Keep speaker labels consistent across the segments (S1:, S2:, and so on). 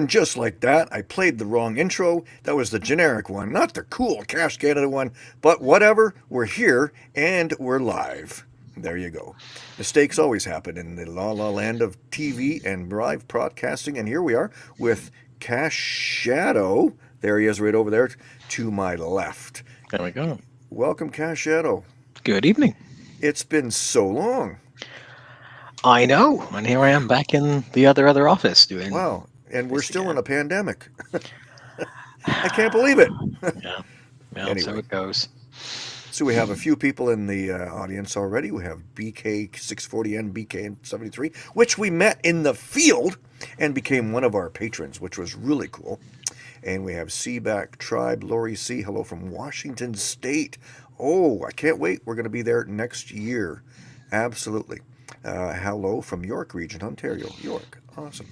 S1: And just like that, I played the wrong intro. That was the generic one, not the cool Cache Canada one. But whatever, we're here and we're live. There you go. Mistakes always happen in the la la land of TV and live broadcasting. And here we are with Cache Shadow. There he is right over there to my left.
S2: There we go.
S1: Welcome, Cache Shadow.
S2: Good evening.
S1: It's been so long.
S2: I know, and here I am back in the other other office doing.
S1: Wow, and we're still
S2: again.
S1: in a pandemic. I can't believe it.
S2: Yeah, yeah. So it goes.
S1: So we have a few people in the uh, audience already. We have BK640N, BK73, which we met in the field and became one of our patrons, which was really cool. And we have Seaback Tribe, Lori C. Hello from Washington State. Oh, I can't wait. We're going to be there next year. Absolutely. Uh, hello from York Region, Ontario. York. Awesome.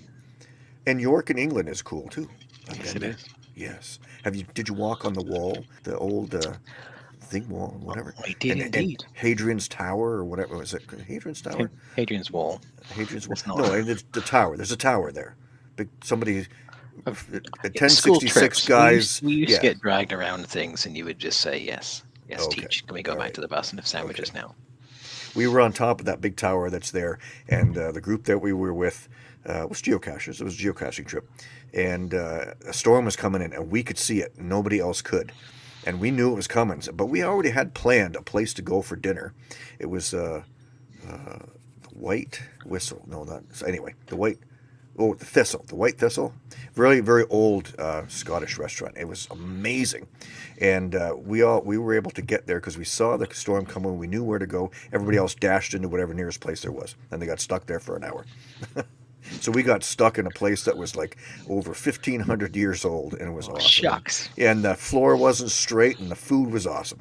S1: And York in England is cool too.
S2: Yes,
S1: been
S2: it
S1: there.
S2: is.
S1: Yes. Have you? Did you walk on the wall, the old uh, thing wall, whatever?
S2: I did
S1: and, and. Hadrian's Tower or whatever was it? Hadrian's Tower?
S2: Hadrian's Wall.
S1: Hadrian's Wall?
S2: It's not.
S1: No, and it's the tower. There's a tower there. Big somebody.
S2: Of-
S1: At
S2: Yeah, school
S1: 1066
S2: trips. We
S1: guys.
S2: used, we used
S1: yeah.
S2: to get dragged around things, and you would just say yes, yes,
S1: Okay.
S2: teach. Can we go
S1: All
S2: back
S1: right.
S2: to the bus and have sandwiches now?
S1: we were on top of that big tower that's there, and uh, the group that we were with uh, was geocachers. It was a geocaching trip, and uh, a storm was coming in, and we could see it. Nobody else could, and we knew it was coming. But we already had planned a place to go for dinner. It was uh, uh, the White Whistle. No, not so anyway. The White. Oh, the Thistle, the White Thistle, very very old uh, Scottish restaurant. It was amazing, and uh, we all we were able to get there because we saw the storm coming. We knew where to go. Everybody else dashed into whatever nearest place there was, and they got stuck there for an hour. so we got stuck in a place that was like over fifteen hundred years old, and it was
S2: Oh,
S1: awesome.
S2: shucks.
S1: And the floor wasn't straight, and the food was awesome.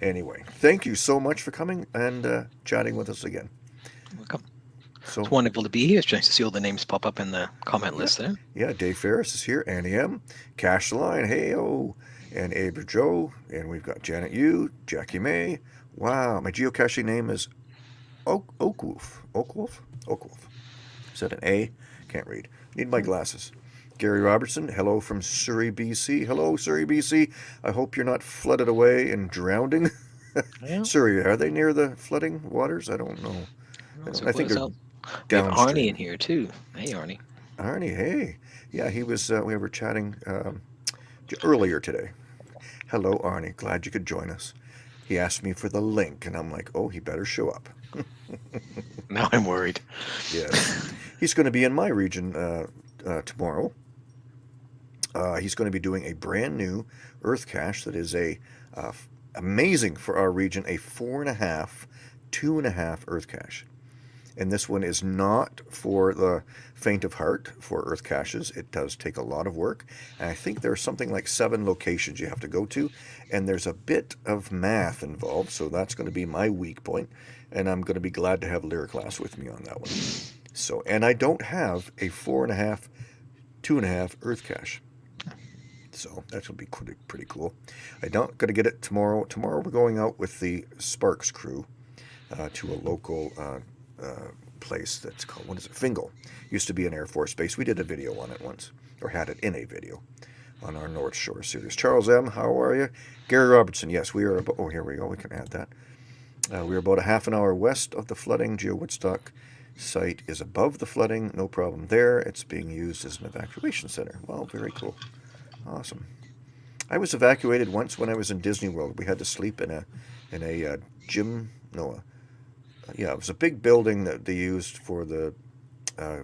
S1: Anyway, thank you so much for coming and uh, chatting with us again.
S2: Welcome.
S1: So
S2: It's wonderful to be here. It's nice to see all the names pop up in the comment list there.
S1: Yeah, Dave Ferris is here, Annie M, Cash the Line, hey oh, and Aber Joe, and we've got Janet Yu, Jackie May. Wow, my geocaching name is Oak Oakwolf. Oakwolf? Oakwolf. Is that an A? Can't read. Need my glasses. Gary Robertson, hello from Surrey, BC. Hello, Surrey, BC. I hope you're not flooded away and drowning.
S2: Yeah.
S1: Surrey, are they near the flooding waters? I don't know.
S2: So
S1: I think they're
S2: have. Arnie in here too. Hey, Arnie.
S1: Arnie, hey. Yeah, he was, uh, we were chatting um, earlier today. Hello, Arnie. Glad you could join us. He asked me for the link, and I'm like, oh, he better show up.
S2: Now I'm worried.
S1: Yes. He's going to be in my region uh, uh, tomorrow. Uh, he's going to be doing a brand new Earth cache that is a uh, amazing for our region, a four and a half, two and a half Earth cache. And this one is not for the faint of heart for Earth caches. It does take a lot of work. And I think there's something like seven locations you have to go to. And there's a bit of math involved. So that's going to be my weak point. And I'm going to be glad to have Lyric Lass with me on that one. So, and I don't have a four and a half, two and a half Earth cache. So that will be pretty, pretty cool. I don't going to get it tomorrow. Tomorrow we're going out with the Sparks crew uh, to a local uh, uh, place that's called what is it? Fingal. Used to be an Air Force base. We did a video on it once, or had it in a video on our North Shore series. Charles M, how are you? Gary Robertson. Yes, we are. About, oh, here we go. We can add that. Uh, we are about a half an hour west of the flooding. Geo Woodstock site is above the flooding. No problem there. It's being used as an evacuation center. Well, very cool. Awesome. I was evacuated once when I was in Disney World. We had to sleep in a in a uh, gym. No, uh, yeah, it was a big building that they used for the uh,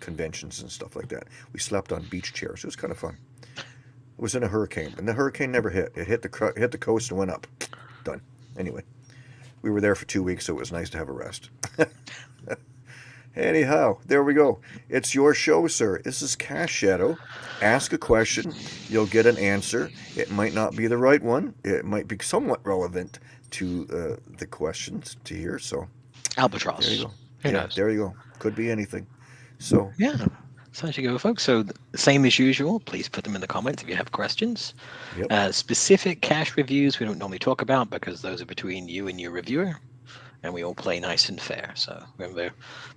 S1: conventions and stuff like that. We slept on beach chairs. It was kind of fun. It was in a hurricane, and the hurricane never hit. It hit the hit the coast and went up. Done. Anyway, we were there for two weeks, so it was nice to have a rest. Anyhow, there we go. It's your show, sir. This is Cache Shadow. Ask a question, you'll get an answer. It might not be the right one. It might be somewhat relevant to uh, the questions to hear. So
S2: Albatross.
S1: there you go.
S2: Who
S1: yeah,
S2: knows?
S1: there you go. Could be anything. So
S2: Yeah. So as you go, folks. So same as usual. Please put them in the comments if you have questions.
S1: Yep.
S2: Uh, specific cache reviews we don't normally talk about because those are between you and your reviewer, and we all play nice and fair. So remember,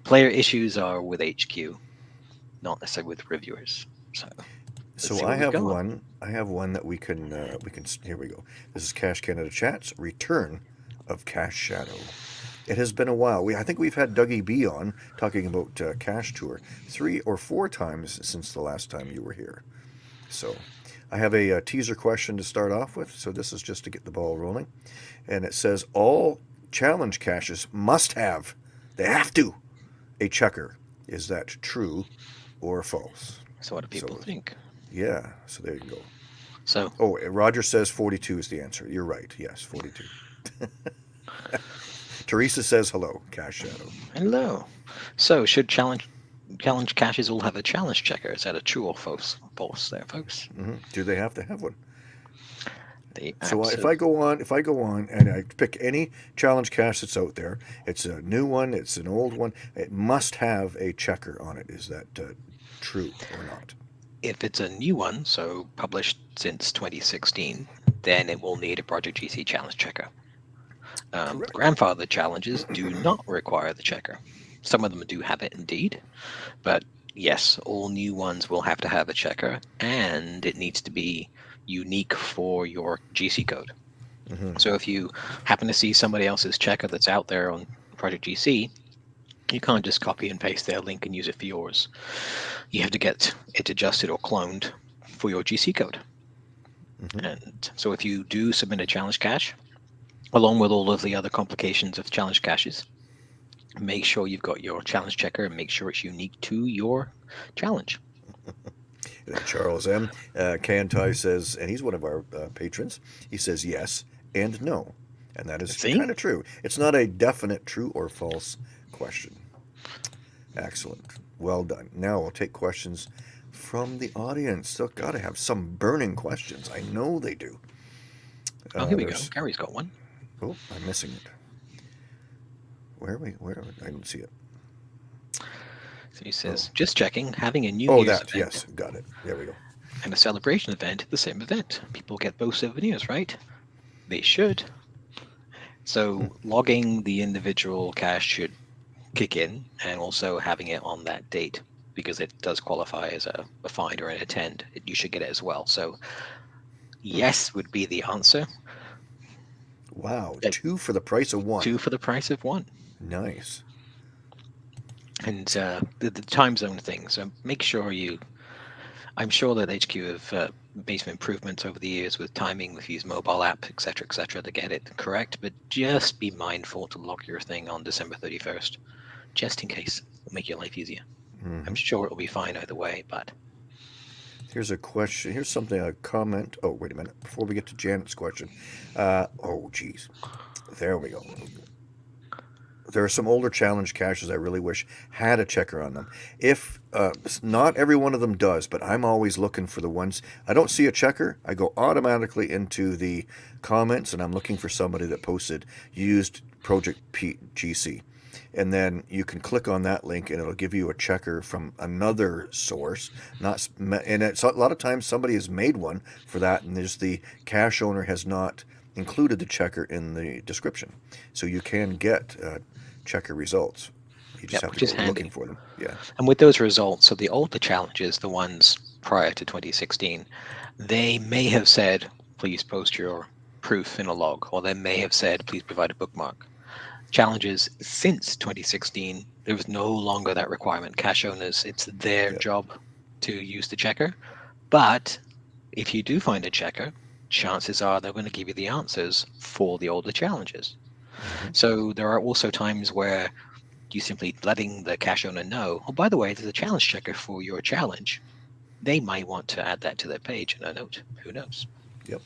S2: player issues are with HQ, not necessarily with reviewers. So
S1: So I have one. I have one that we can. Uh, we can. Here we go. This is Cache Canada Chats Return of Cache Shadow. It has been a while. We I think we've had Dougie B on talking about uh, Cash Tour three or four times since the last time you were here. So I have a, uh teaser question to start off with. So this is just to get the ball rolling, and it says all challenge caches must have. They have to a checker. Is that true or false?
S2: so what do people
S1: So-
S2: think?
S1: Yeah. So there you go.
S2: So
S1: Oh, Roger says 42 is the answer. You're right. Yes, 42. Teresa says hello, Cache Shadow.
S2: hello. So should challenge challenge caches all have a challenge checker? Is that a true or false? False there, folks.
S1: hmm Do they have to have one? So if I go on, if I go on and I pick any challenge cache that's out there, it's a new one, it's an old one, it must have a checker on it. Is that uh, true or not?
S2: if it's a new one, so published since 2016, then it will need a Project GC challenge checker. Um, grandfather challenges do not require the checker. Some of them do have it indeed, but yes, all new ones will have to have a checker, and it needs to be unique for your GC code.
S1: hmm
S2: So if you happen to see somebody else's checker that's out there on Project GC, you can't just copy and paste their link and use it for yours. You have to get it adjusted or cloned for your GC code.
S1: Mhm.
S2: And so if you do submit a challenge cache, along with all of the other complications of challenge caches, make sure you've got your challenge checker and make sure it's unique to your challenge.
S1: Uh, Charles M. Uh, Kantai says, and he's one of our uh, patrons, he says yes and no. And that is kind of true. It's not a definite true or false question. Excellent. Well done. Now we'll take questions from the audience. Still got to have some burning questions. I know they do.
S2: Oh,
S1: Uh,
S2: here we go. Gary's got one.
S1: Oh, I'm missing it. Where are we? Where? Are we? I didn't see it.
S2: So he says, oh. just checking, having a New
S1: Oh,
S2: Year's
S1: that.
S2: event
S1: Yes, got it. There we go.
S2: and a celebration event at the same event. People get both souvenirs, right? They should. So hmm. logging the individual cache should kick in, and also having it on that date because it does qualify as a, a find or an attend. It, you should get it as well. So yes would be the answer.
S1: Wow, two for the price of one.
S2: Two for the price of one.
S1: Nice.
S2: And uh, the, the time zone thing. So make sure you. I'm sure that HQ have uh, made some improvements over the years with timing, with use mobile app, etc., etc., to get it correct. But just be mindful to lock your thing on December 31st, just in case. It'll make your life easier.
S1: Mhm.
S2: I'm sure it'll be fine either way, but
S1: Here's a question. Here's something, a comment. Oh, wait a minute. Before we get to Janet's question. Uh, oh, geez. There we go. There are some older challenge caches I really wish had a checker on them. If uh, not every one of them does, but I'm always looking for the ones I don't see a checker. I go automatically into the comments and I'm looking for somebody that posted used Project P- GC, and then you can click on that link and it'll give you a checker from another source. Not and it's a lot of times somebody has made one for that, and there's the cache owner has not included the checker in the description, so you can get uh, checker results. You just
S2: Yep,
S1: have to go
S2: handy.
S1: looking for them. Yeah.
S2: And with those results, so the older challenges, the ones prior to 2016, they may have said, please post your proof in a log, or they may have said, please provide a bookmark. Challenges since 2016, there was no longer that requirement. Cache owners, it's their
S1: Yeah.
S2: job to use the checker. But if you do find a checker, chances are they're going to give you the answers for the older challenges.
S1: Mhm.
S2: So there are also times where you simply letting the cache owner know, oh, by the way, there's a challenge checker for your challenge. They might want to add that to their page in a note. Who knows? Yep.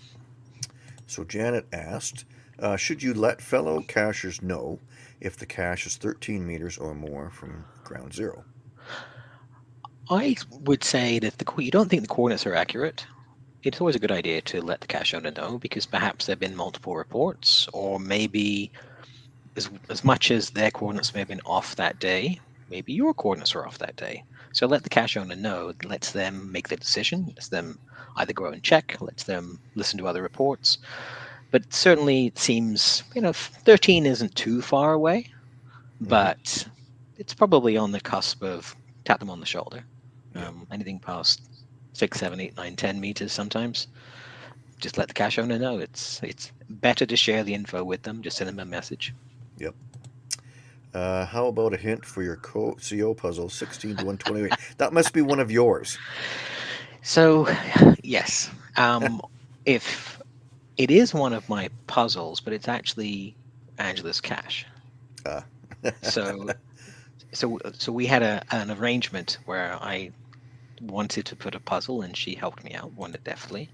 S1: So Janet asked, uh, should you let fellow cachers know if the cache is 13 meters or more from ground zero?
S2: I would say that if the you don't think the coordinates are accurate, it's always a good idea to let the cache owner know because perhaps there have been multiple reports, or maybe as, as much as their coordinates may have been off that day, maybe your coordinates are off that day. So let the cache owner know, lets them make the decision, lets them either go and check, lets them listen to other reports. But certainly it seems, you know, 13 isn't too far away,
S1: Mhm.
S2: but it's probably on the cusp of tap them on the shoulder. Um, anything past six, seven, eight, nine, ten meters sometimes. Just let the cache owner know. It's it's better to share the info with them. Just send them a message.
S1: Yep. Uh, how about a hint for your co- CO puzzle, 16 to 128? that must be one of yours.
S2: So, yes, um, if it is one of my puzzles, but it's actually Angela's cache.
S1: Ah.
S2: so, so, so we had a an arrangement where I wanted to put a puzzle, and she helped me out wonderfully.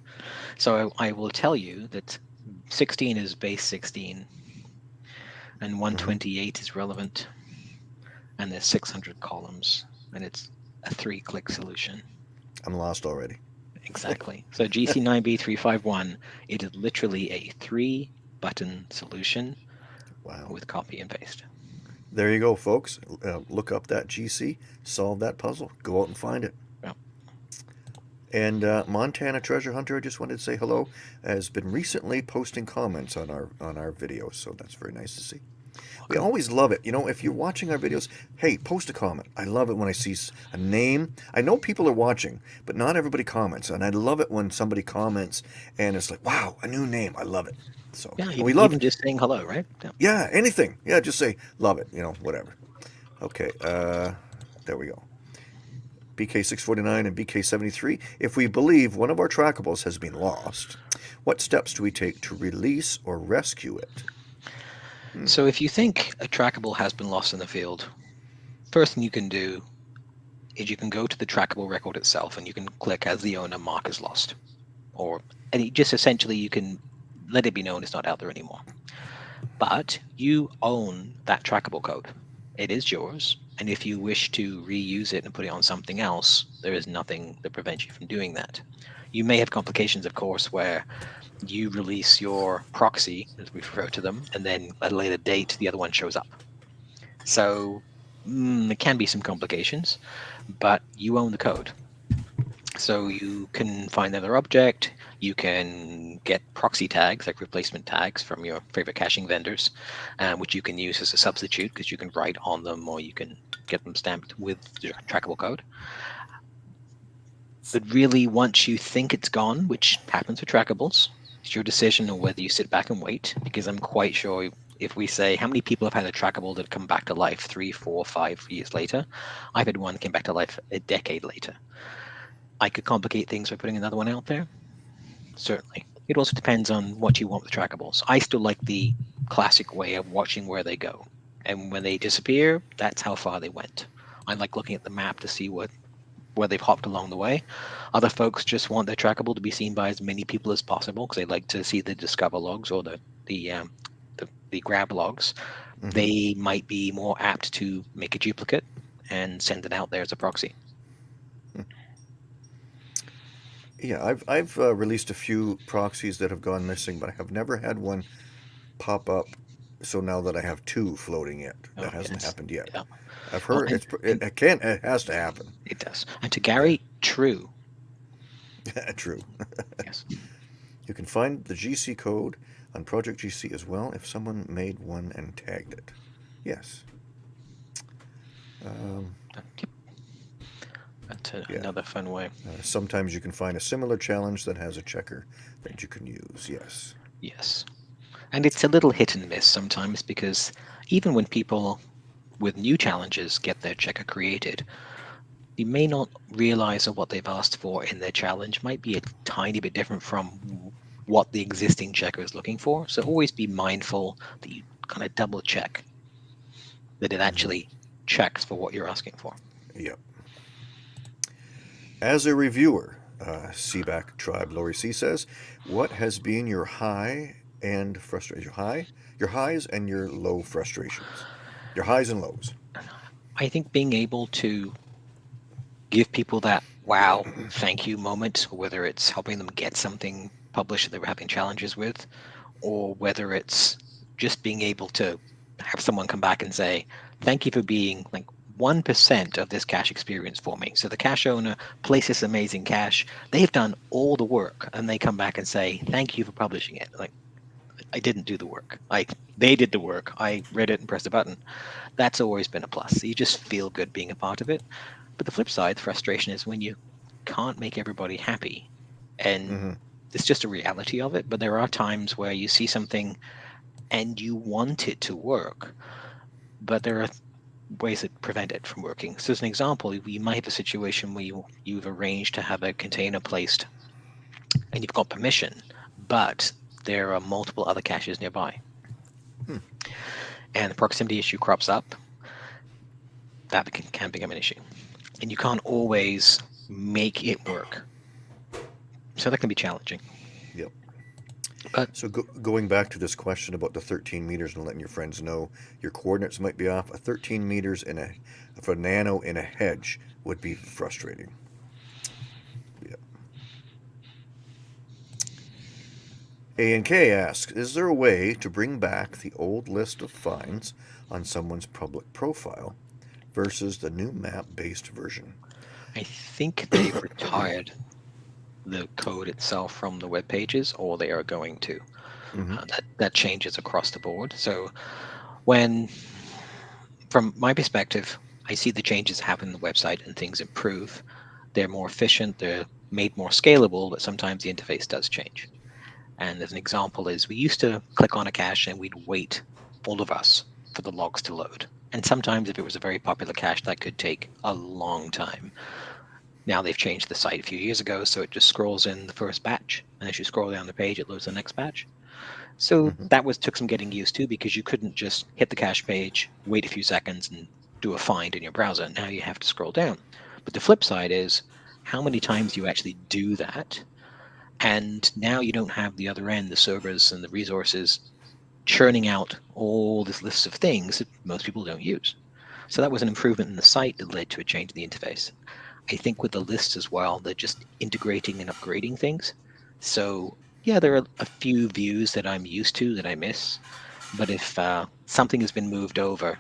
S2: So I, I will tell you that 16 is base 16, and 128 is relevant, and there's 600 columns, and it's a three-click solution.
S1: I'm lost already.
S2: Exactly. So GC9B351, it is literally a three button solution
S1: Wow.
S2: with copy and paste.
S1: There you go, folks. Uh, look up that GC, solve that puzzle, go out and find it. And uh, Montana Treasure Hunter, I just wanted to say hello, has been recently posting comments on our on our videos, so that's very nice to see. We always love it. You know, if you're watching our videos, hey, post a comment. I love it when I see a name. I know people are watching, but not everybody comments, and I love it when somebody comments and it's like, wow, a new name. I love it. So
S2: Yeah,
S1: we love
S2: even just saying hello, right? Yeah.
S1: yeah, anything. Yeah, just say love it, you know, whatever. Okay, uh there we go. BK649 and BK73. If we believe one of our trackables has been lost, what steps do we take to release or rescue it? Hmm.
S2: So if you think a trackable has been lost in the field, first thing you can do is you can go to the trackable record itself and you can click as the owner mark as lost. Or and just essentially you can let it be known it's not out there anymore. But you own that trackable code. It is yours. And if you wish to reuse it and put it on something else, there is nothing that prevents you from doing that. You may have complications, of course, where you release your proxy, as we refer to them, and then at a later date, the other one shows up. So mm, there can be some complications, but you own the code. So you can find another object. You can get proxy tags, like replacement tags, from your favorite caching vendors, uh, which you can use as a substitute because you can write on them or you can get them stamped with the trackable code. But really, once you think it's gone, which happens with trackables, it's your decision on whether you sit back and wait. Because I'm quite sure if we say how many people have had a trackable that come back to life three, four, five years later, I've had one came back to life a decade later. I could complicate things by putting another one out there. Certainly. It also depends on what you want with trackables. I still like the classic way of watching where they go. And when they disappear, that's how far they went. I like looking at the map to see what where they've hopped along the way. Other folks just want their trackable to be seen by as many people as possible because they like to see the discover logs or the the um, the, the grab logs.
S1: Mhm.
S2: They might be more apt to make a duplicate and send it out there as a proxy.
S1: Yeah, I've I've uh, released a few proxies that have gone missing, but I have never had one pop up. So now that I have two floating yet, that
S2: Oh,
S1: hasn't
S2: yes.
S1: happened yet.
S2: Yeah.
S1: I've heard
S2: and-
S1: it's pr- it, it can it has to happen.
S2: It does. And to Gary, true.
S1: True.
S2: Yes.
S1: You can find the GC code on Project GC as well if someone made one and tagged it. Yes. Um,
S2: Yep. That's a,
S1: Yeah.
S2: another fun way.
S1: uh, sometimes you can find a similar challenge that has a checker that you can use. Yes.
S2: Yes. And it's a little hit and miss sometimes because even when people with new challenges get their checker created, you may not realize that what they've asked for in their challenge might be a tiny bit different from what the existing checker is looking for. So always be mindful that you kind of double check that it actually checks for what you're asking for.
S1: Yep. As a reviewer, uh, Seaback Tribe Lori C says, "What has been your high and frustration? Your high, your highs and your low frustrations. Your highs and lows."
S2: I think being able to give people that wow, thank you moment, whether it's helping them get something published that they were having challenges with, or whether it's just being able to have someone come back and say, thank you for being like 1% of this cache experience for me. So the cache owner places amazing cache. They've done all the work and they come back and say, thank you for publishing it. Like, I didn't do the work. I they did the work. I read it and pressed a button. That's always been a plus. You just feel good being a part of it. But the flip side, the frustration is when you can't make everybody happy, and
S1: hmm
S2: it's just a reality of it. But there are times where you see something and you want it to work, but there are ways that prevent it from working. So, as an example, you might have a situation where you, you've arranged to have a container placed and you've got permission, but there are multiple other caches nearby.
S1: Hmm.
S2: And the proximity issue crops up, that can, can become an issue. And you can't always make it work. So that can be challenging.
S1: Yep.
S2: But
S1: So go, going back to this question about the 13 meters and letting your friends know your coordinates might be off, a 13 meters in a for a nano in a hedge would be frustrating. A and K asks, is there a way to bring back the old list of finds on someone's public profile versus the new map-based version?
S2: I think they've retired the code itself from the web pages, or they are going to.
S1: Mhm.
S2: Uh, that that changes across the board. So when, from my perspective, I see the changes happen in the website and things improve. They're more efficient. They're made more scalable, but sometimes the interface does change. And as an example is we used to click on a cache and we'd wait, all of us, for the logs to load. And sometimes if it was a very popular cache, that could take a long time. Now they've changed the site a few years ago, so it just scrolls in the first batch. And as you scroll down the page, it loads the next batch. So
S1: Mhm.
S2: that was took some getting used to because you couldn't just hit the cache page, wait a few seconds, and do a find in your browser. Now you have to scroll down. But the flip side is how many times you actually do that. And now you don't have the other end, the servers and the resources churning out all this list of things that most people don't use. So that was an improvement in the site that led to a change in the interface. I think with the lists as well, they're just integrating and upgrading things. So yeah, there are a few views that I'm used to that I miss. But if uh, something has been moved over,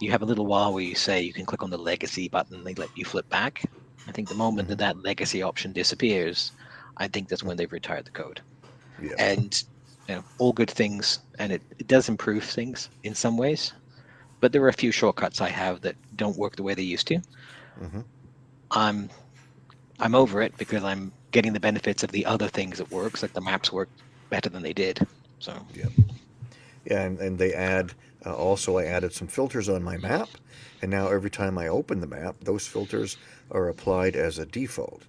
S2: you have a little while where you say you can click on the legacy button, and they let you flip back. I think the moment that that legacy option disappears, I think that's when they've retired the code.
S1: Yeah.
S2: And you know, all good things, and it, it does improve things in some ways. But there are a few shortcuts I have that don't work the way they used to.
S1: hmm
S2: I'm I'm over it because I'm getting the benefits of the other things that works, like the maps work better than they did. So
S1: Yeah, and, and they add, uh, also I added some filters on my map, and now every time I open the map, those filters are applied as a default.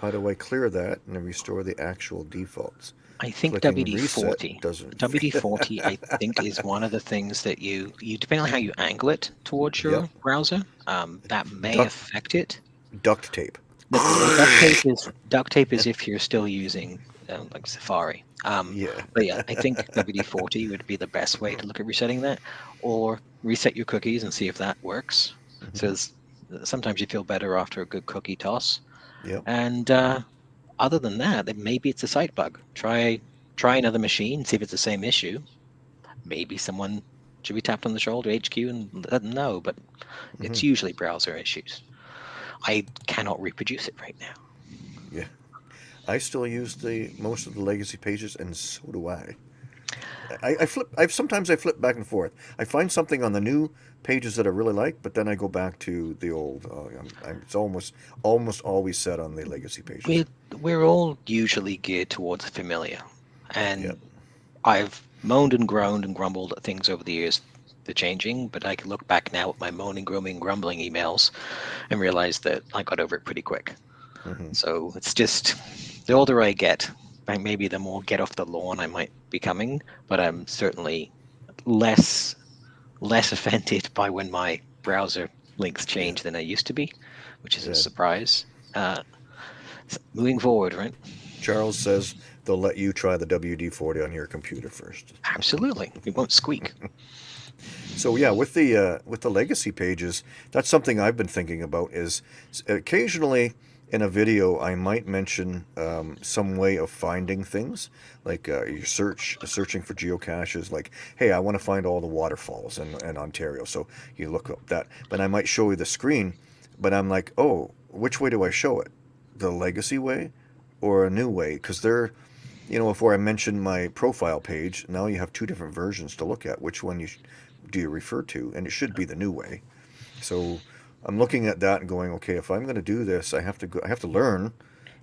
S1: How do I clear that and restore the actual defaults?
S2: I think
S1: Clicking
S2: WD
S1: reset
S2: forty
S1: doesn't.
S2: WD forty I think is one of the things that you you depending on how you angle it towards your
S1: Yep.
S2: browser, um, that may
S1: Duck-
S2: affect it.
S1: duct tape.
S2: Duct tape is duct tape is if you're still using uh, like Safari. Um,
S1: Yeah.
S2: But yeah, I think WD-40 would be the best way to look at resetting that, or reset your cookies and see if that works.
S1: Mhm.
S2: So sometimes you feel better after a good cookie toss.
S1: Yep.
S2: And uh, other than that, then maybe it's a site bug. Try try another machine, see if it's the same issue. Maybe someone should be tapped on the shoulder, HQ, and let them know. But it's usually browser issues. I cannot reproduce it right now.
S1: Yeah, I still use the most of the legacy pages, and so do I. I, I flip. I sometimes I flip back and forth. I find something on the new pages that I really like, but then I go back to the old. Uh, I'm, I'm, it's almost almost always set on the legacy pages.
S2: We're we're all usually geared towards the familiar, and
S1: Yep.
S2: I've moaned and groaned and grumbled at things over the years. They're changing, but I can look back now at my moaning, groaning, grumbling emails, and realize that I got over it pretty quick.
S1: Mhm.
S2: So it's just the older I get, like maybe the more get off the lawn I might be coming, but I'm certainly less less offended by when my browser links change than I used to be, which is
S1: Yeah.
S2: a surprise. Uh, moving forward, right?
S1: Charles says they'll let you try the WD-40 on your computer first.
S2: Absolutely, it won't squeak.
S1: So yeah, with the uh, with the legacy pages, that's something I've been thinking about. Is occasionally in a video I might mention um, some way of finding things, like uh, you search searching for geocaches. Like, hey, I want to find all the waterfalls in, in Ontario, so you look up that. But I might show you the screen, but I'm like, oh, which way do I show it? The legacy way, or a new way? Because they're you know, before I mentioned my profile page, now you have two different versions to look at. Which one you do you refer to? And it should be the new way. So, I'm looking at that and going, okay, if I'm going to do this, I have to go, I have to learn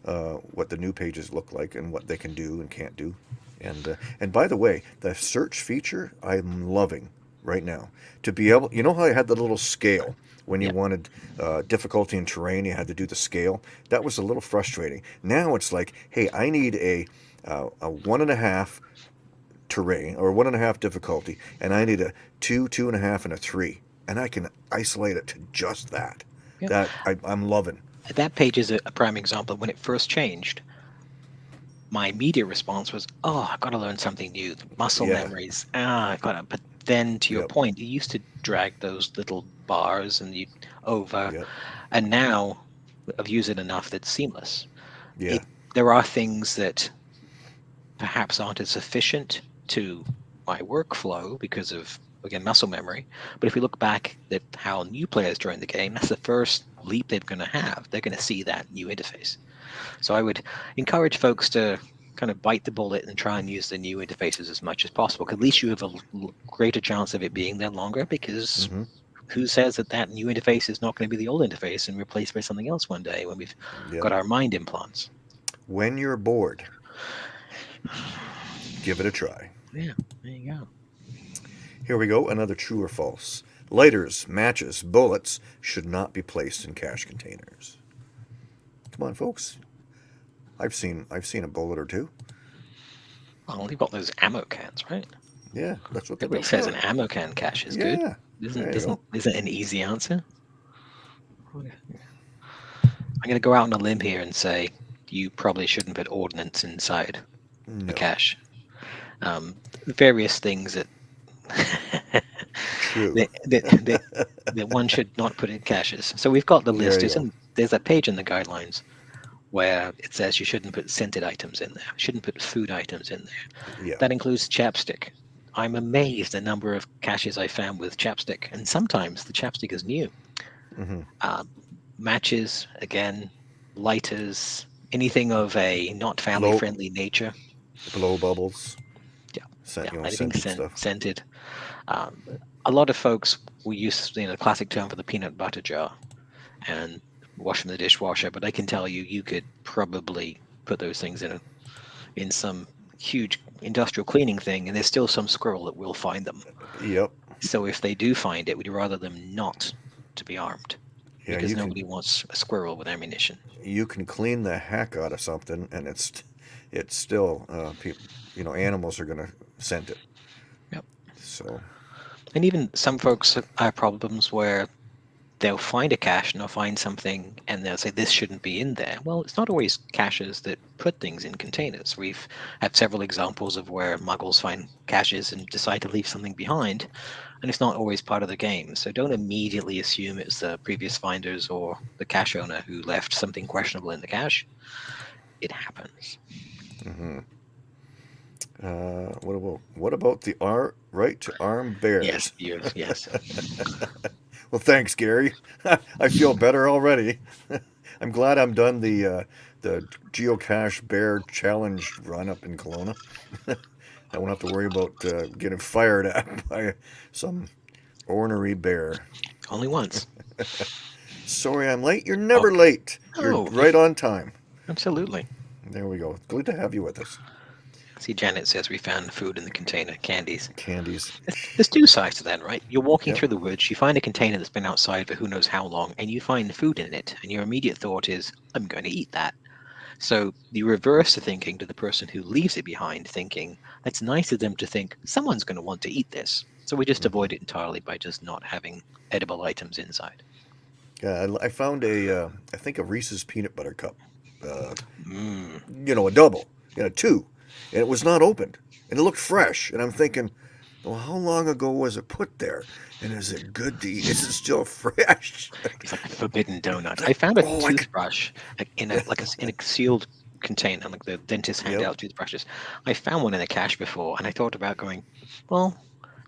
S1: uh, what the new pages look like and what they can do and can't do. And uh, and by the way, the search feature I'm loving right now to be able. You know how I had the little scale when you
S2: Yeah.
S1: wanted uh, difficulty in terrain, you had to do the scale. That was a little frustrating. Now it's like, hey, I need a uh, a one and a half terrain or one and a half difficulty, and I need a two, two and a half, and a three, and I can isolate it to just that.
S2: Yeah.
S1: That I, I'm loving.
S2: That page is a, a prime example. When it first changed, my immediate response was, "Oh, I've got to learn something new. Muscle
S1: Yeah.
S2: memories. Ah, I've got to." But then, to your
S1: Yep.
S2: point, you used to drag those little bars and you over,
S1: Yep.
S2: and now I've used it enough that's seamless.
S1: Yeah.
S2: It- There are things that perhaps aren't as efficient to my workflow because of again muscle memory. But if we look back at how new players join the game, that's the first leap they're going to have. They're going to see that new interface. So I would encourage folks to kind of bite the bullet and try and use the new interfaces as much as possible. at least you have a greater chance of it being there longer. Because
S1: hmm
S2: who says that that new interface is not going to be the old interface and replaced by something else one day when we've
S1: Yeah.
S2: got our mind implants?
S1: When you're bored, give it a try.
S2: Yeah, there you go.
S1: Here we go. Another true or false. Lighters, matches, bullets should not be placed in cache containers. Come on, folks. I've seen I've seen a bullet or two.
S2: Well, you've got those ammo cans, right?
S1: Yeah, that's what
S2: Everybody says an ammo can cache is
S1: yeah,
S2: good. Isn't isn't
S1: go.
S2: isn't an easy answer? I'm going to go out on a limb here and say you probably shouldn't put ordnance inside
S1: No,
S2: the cache. Um, various things that
S1: true.
S2: that, that, that, one should not put in caches. So we've got the list. There's, a page in the guidelines where it says you shouldn't put scented items in there, shouldn't put food items in there.
S1: Yeah.
S2: That includes chapstick. I'm amazed the number of caches I found with chapstick, and sometimes the chapstick is new.
S1: hmm
S2: Um, matches, again, lighters, anything of a not family friendly nature.
S1: Blow bubbles.
S2: Yeah,
S1: Scent,
S2: Yeah,
S1: you know,
S2: anything
S1: scented
S2: scent,
S1: stuff.
S2: scented. Um, a lot of folks will use you know, the classic term for the peanut butter jar and wash them in the dishwasher, but I can tell you, you could probably put those things in a, in some huge industrial cleaning thing, and there's still some squirrel that will find them.
S1: Yep.
S2: So if they do find it, we'd rather them not to be armed
S1: Yeah,
S2: because
S1: you can
S2: nobody wants a squirrel with ammunition.
S1: you can clean the heck out of something, and it's it's still uh, people, you know, animals are gonna scent it. So
S2: And even some folks have problems where they'll find a cache and they'll find something and they'll say this shouldn't be in there. Well, it's not always caches that put things in containers. We've had several examples of where muggles find caches and decide to leave something behind, and it's not always part of the game. So don't immediately assume it's the previous finders or the cache owner who left something questionable in the cache. It happens.
S1: hmm uh, what about what about the ar- right to arm bears?
S2: Yes, yes.
S1: Well, thanks, Gary. I feel better already. I'm glad I'm done the uh, the geocache bear challenge run up in Kelowna. I won't have to worry about uh, getting fired at by some ornery bear.
S2: Only once.
S1: Sorry, I'm late. You're never
S2: Okay.
S1: late. You're
S2: Oh.
S1: right on time.
S2: Absolutely.
S1: There we go. Good to have you with us.
S2: See, Janet says we found food in the container, candies.
S1: Candies.
S2: There's two sides to that, right? You're walking
S1: Yep.
S2: through the woods, you find a container that's been outside for who knows how long, and you find food in it, and your immediate thought is, I'm going to eat that. So you reverse the thinking to the person who leaves it behind, thinking, that's nice of them to think someone's going to want to eat this. So we just
S1: Mhm.
S2: avoid it entirely by just not having edible items inside.
S1: Yeah, I, I found a, uh, I think a Reese's peanut butter cup. Uh,
S2: Mm.
S1: you know, a double, you know, two, and it was not opened, and it looked fresh. And I'm thinking, well, how long ago was it put there? And is it good to eat? Is it still fresh?
S2: It's like a forbidden donut. I found a
S1: Oh,
S2: toothbrush like, in a like a, in a sealed container, like the dentist hand
S1: Yep.
S2: out toothbrushes. I found one in a cache before, and I thought about going, well,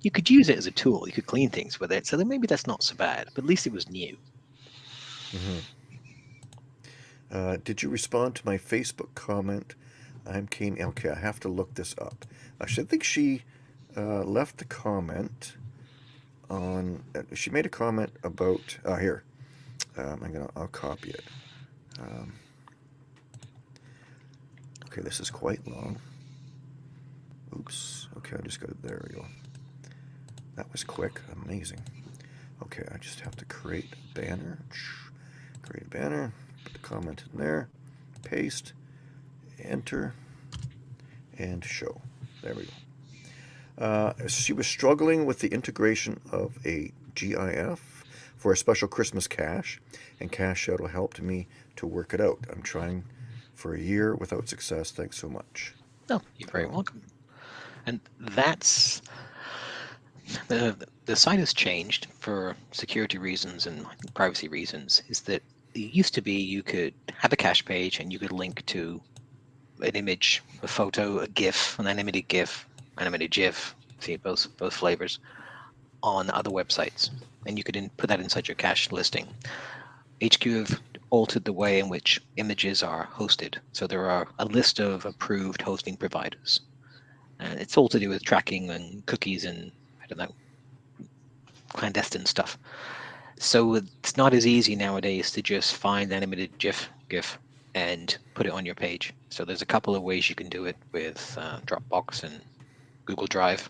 S2: you could use it as a tool. You could clean things with it, so then maybe that's not so bad. But at least it was new.
S1: Mhm. Uh, did you respond to my Facebook comment? I'm Kane. Okay, I have to look this up. I should think she uh, left a comment on. Uh, she made a comment about uh, here. Um, I'm gonna, I'll copy it. Um, okay, this is quite long. Oops. Okay, I just got it. There we go. That was quick. Amazing. Okay, I just have to create a banner. Create a banner. Put the comment in there. Paste. Enter. And show. There we go. Uh, she was struggling with the integration of a GIF for a special Christmas cache, and Cache Shadow helped me to work it out. I'm trying for a year without success. Thanks so much.
S2: Oh, you're very welcome. And that's the the site has changed for security reasons and privacy reasons. Is that it used to be you could have a cache page and you could link to an image, a photo, a GIF, an animated GIF, animated GIF. See both both flavors on other websites, and you could put that inside your cache listing. HQ have altered the way in which images are hosted. So there are a list of approved hosting providers. And it's all to do with tracking and cookies and, I don't know, clandestine stuff. So it's not as easy nowadays to just find animated GIF, GIF and put it on your page. So there's a couple of ways you can do it with uh, Dropbox and Google Drive.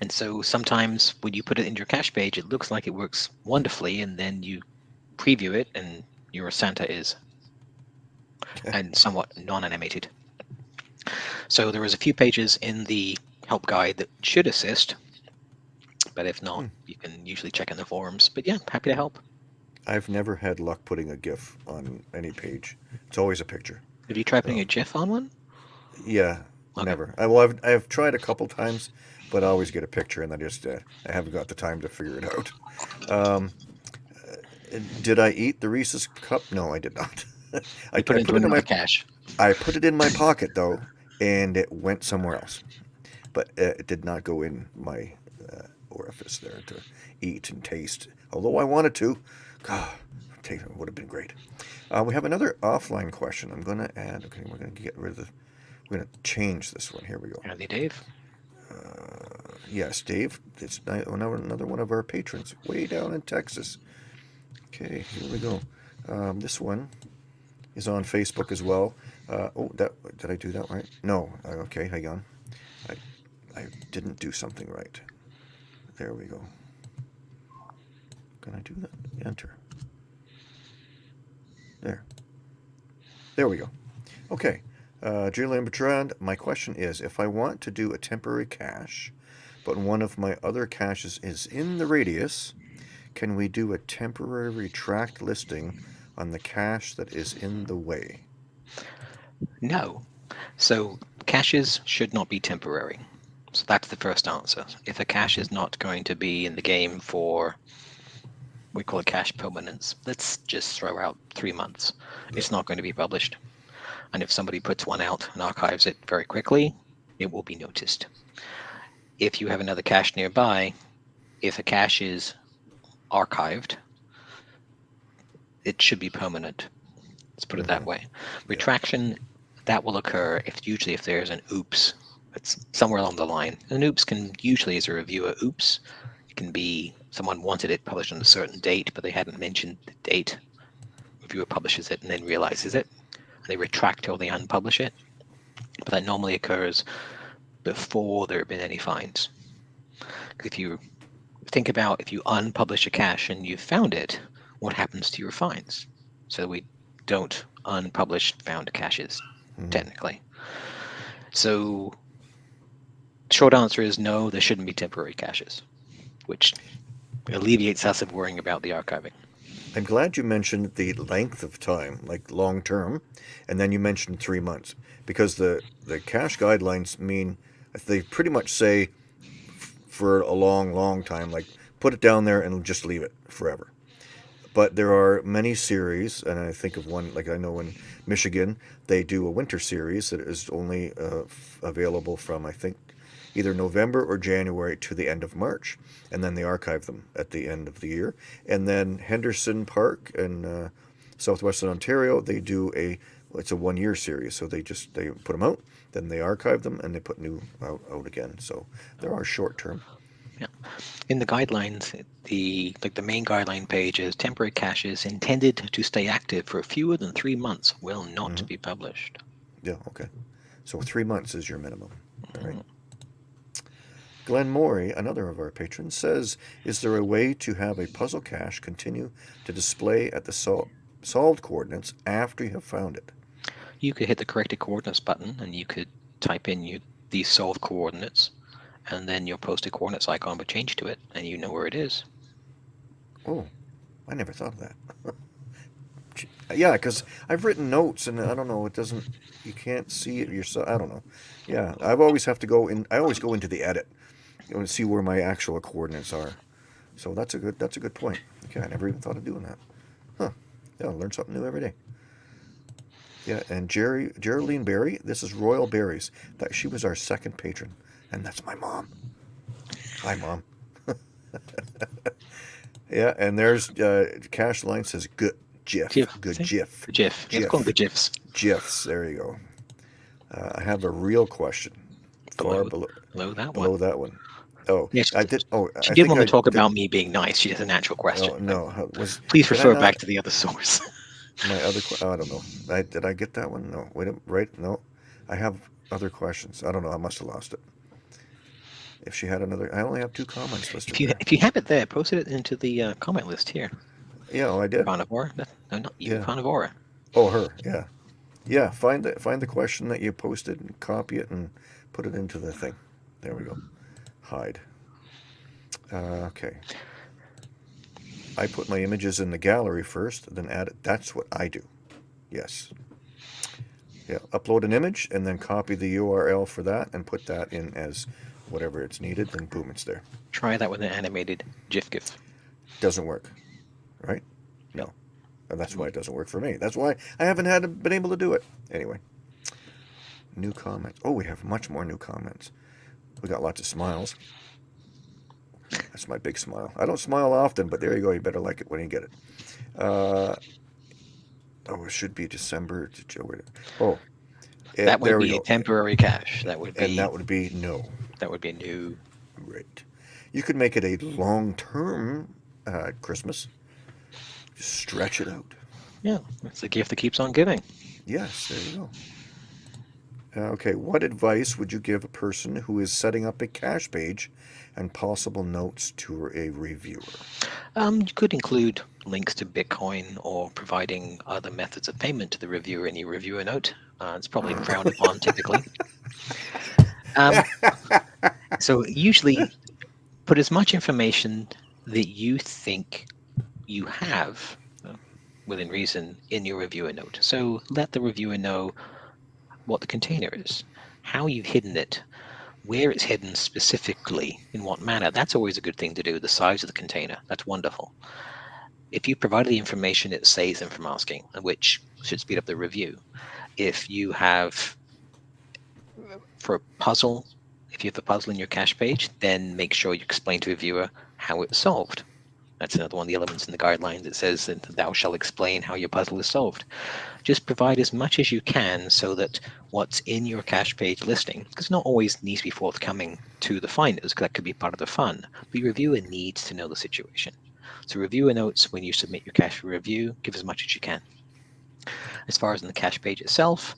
S2: And so sometimes when you put it in your cache page, it looks like it works wonderfully, and then you preview it, and your Santa is and somewhat non-animated. So there is a few pages in the help guide that should assist, but if not, hmm. you can usually check in the forums. But yeah, happy to help.
S1: I've never had luck putting a GIF on any page. It's always a picture.
S2: Have you tried putting a GIF on one?
S1: Yeah, okay. never. I, well, I've, I've tried a couple times, but I always get a picture, and I just uh, I haven't got the time to figure it out. Um, did I eat the Reese's cup? No, I did not.
S2: I put, I it, put it in my cache.
S1: I put it in my pocket though, and it went somewhere else. But uh, it did not go in my uh, orifice there to eat and taste. Although I wanted to, God, it would have been great. Uh, we have another offline question. I'm going to add. Okay, we're going to get rid of the. We're going to change this one. Here we go.
S2: Andy Dave.
S1: Uh, yes, Dave. It's another one of our patrons way down in Texas. Okay, here we go. Um, this one is on Facebook as well. Uh, oh, that did I do that right? No. Uh, okay, hang on. I I didn't do something right. There we go. Can I do that? Enter. There. There we go. Okay. Uh, Julian Bertrand, my question is, if I want to do a temporary cache, but one of my other caches is in the radius, can we do a temporary retract listing on the cache that is in the way?
S2: No. So caches should not be temporary. So that's the first answer. If a cache is not going to be in the game for, we call it cache permanence, let's just throw out three months. It's not going to be published. And if somebody puts one out and archives it very quickly, it will be noticed. If you have another cache nearby, if a cache is archived, it should be permanent. Let's put it that mm-hmm. way. Retraction, that will occur if usually if there's an oops, it's somewhere along the line. An oops can usually as a reviewer, oops, can be someone wanted it published on a certain date, but they hadn't mentioned the date. Reviewer publishes it and then realizes it. And they retract or they unpublish it. But that normally occurs before there have been any fines. If you think about if you unpublish a cache and you found it, what happens to your fines? So we don't unpublish found caches, mm-hmm. technically. So short answer is no, there shouldn't be temporary caches, which alleviates us of worrying about the archiving.
S1: I'm glad you mentioned the length of time, like long term, and then you mentioned three months, because the, the cache guidelines mean they pretty much say for a long, long time. Like put it down there and just leave it forever. But there are many series, and I think of one like I know in Michigan they do a winter series that is only uh, available from I think either November or January to the end of March, and then they archive them at the end of the year. And then Henderson Park in uh, southwestern Ontario they do a it's a one year series, so they just they put them out, then they archive them, and they put new out, out again. So there are short term.
S2: Yeah in the guidelines, the like the main guideline page is temporary caches intended to stay active for fewer than three months will not
S1: Mhm.
S2: be published.
S1: Yeah, okay. So three months is your minimum. Right.
S2: Mhm.
S1: Glenn Morey, another of our patrons, says, "Is there a way to have a puzzle cache continue to display at the sol- solved coordinates after you have found it?"
S2: You could hit the corrected coordinates button and you could type in you, these solved coordinates, and then your posted coordinates icon would change to it, and you know where it is.
S1: Oh, I never thought of that. Yeah, because I've written notes and I don't know, it doesn't. You can't see it yourself. I don't know. Yeah, I've always have to go in. I always go into the edit you know, and see where my actual coordinates are. So that's a good. That's a good point. Okay, I never even thought of doing that. Huh? Yeah, I learn something new every day. Yeah, and Jerry Geraldine Berry. This is Royal Berries. That she was our second patron, and that's my mom. Hi, mom. yeah, and there's uh, Cache Line says good GIF.
S2: GIF,
S1: Good? GIF.
S2: GIF. You have to call them the GIFs.
S1: GIFs. There you go. Uh, I have a real question. Far
S2: Below-
S1: below,
S2: Below that
S1: below
S2: one.
S1: that one. Oh,
S2: Yes,
S1: I did. Oh,
S2: She
S1: I
S2: did want
S1: I
S2: to talk
S1: did-
S2: about me being nice. She has a natural question.
S1: Oh, no, was
S2: Please refer
S1: not-
S2: back to the other source.
S1: my other. Oh, I don't know. I, did I get that one? No. Wait. a- Right? No. I have other questions. I don't know. I must have lost it. If she had another, I only have two comments listed.
S2: if you
S1: there.
S2: if you have it there, post it into the uh, comment list here.
S1: Yeah, oh, I did.
S2: Carnivore. No, no, not you.
S1: Yeah. Oh, her. Yeah, yeah. Find the find the question that you posted and copy it and put it into the thing. There we go. Hide. Uh, okay. I put my images in the gallery first, then add it. That's what I do. Yes. Yeah. Upload an image and then copy the URL for that and put that in as whatever it's needed. Then boom, it's there.
S2: Try that with an animated GIF GIF.
S1: Doesn't work, right? No. And that's why it doesn't work for me. That's why I haven't had been able to do it. Anyway. New comments. Oh, we have much more new comments. We got lots of smiles. That's my big smile. I don't smile often, but there you go. You better like it when you get it. Uh, oh, it should be December. Oh, eh,
S2: that would be a temporary cache. That would be
S1: And that would be no.
S2: that would be new.
S1: Right. You could make it a long-term uh, Christmas. Just stretch it out.
S2: Yeah, it's a gift that keeps on giving.
S1: Yes, there you go. Uh, okay, what advice would you give a person who is setting up a cache page and possible notes to a reviewer?
S2: Um, you could include links to Bitcoin or providing other methods of payment to the reviewer in your reviewer note. Uh, it's probably frowned upon typically. Um, so usually put as much information that you think you have uh, within reason in your reviewer note. So let the reviewer know what the container is, how you've hidden it, where it's hidden specifically, in what manner. That's always a good thing to do, the size of the container. That's wonderful. If you provide the information, it saves them from asking, which should speed up the review. If you have, for a puzzle, if you have a puzzle in your cache page, then make sure you explain to a viewer how it's solved. That's uh, another one of the elements in the guidelines. It says that thou shall explain how your puzzle is solved. Just provide as much as you can so that what's in your cache page listing, because not always needs to be forthcoming to the finders, because that could be part of the fun, but your reviewer needs to know the situation. So reviewer notes when you submit your cache for review, give as much as you can. As far as in the cache page itself,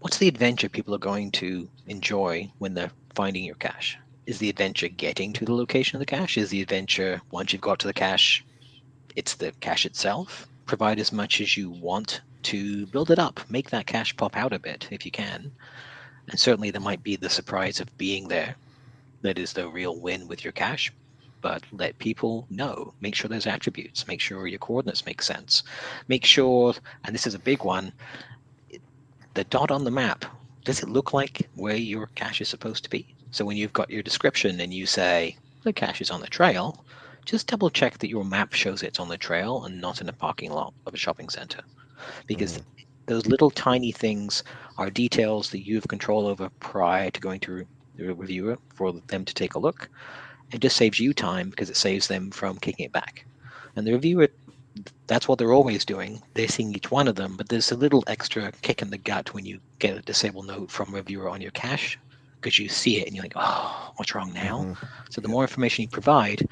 S2: what's the adventure people are going to enjoy when they're finding your cache? Is the adventure getting to the location of the cache? Is the adventure once you've got to the cache, it's the cache itself? Provide as much as you want to build it up. Make that cache pop out a bit if you can. And certainly there might be the surprise of being there. That is the real win with your cache. But let people know. Make sure there's attributes. Make sure your coordinates make sense. Make sure, and this is a big one, the dot on the map, does it look like where your cache is supposed to be? So when you've got your description and you say the cache is on the trail, just double check that your map shows it's on the trail and not in a parking lot of a shopping center. Because mm-hmm. those little tiny things are details that you have control over prior to going to the reviewer for them to take a look. It just saves you time because it saves them from kicking it back. And the reviewer that's what they're always doing. They're seeing each one of them, but there's a little extra kick in the gut when you get a disable note from a reviewer on your cache because you see it and you're like, oh, what's wrong now?
S1: Mhm.
S2: So the more information you provide,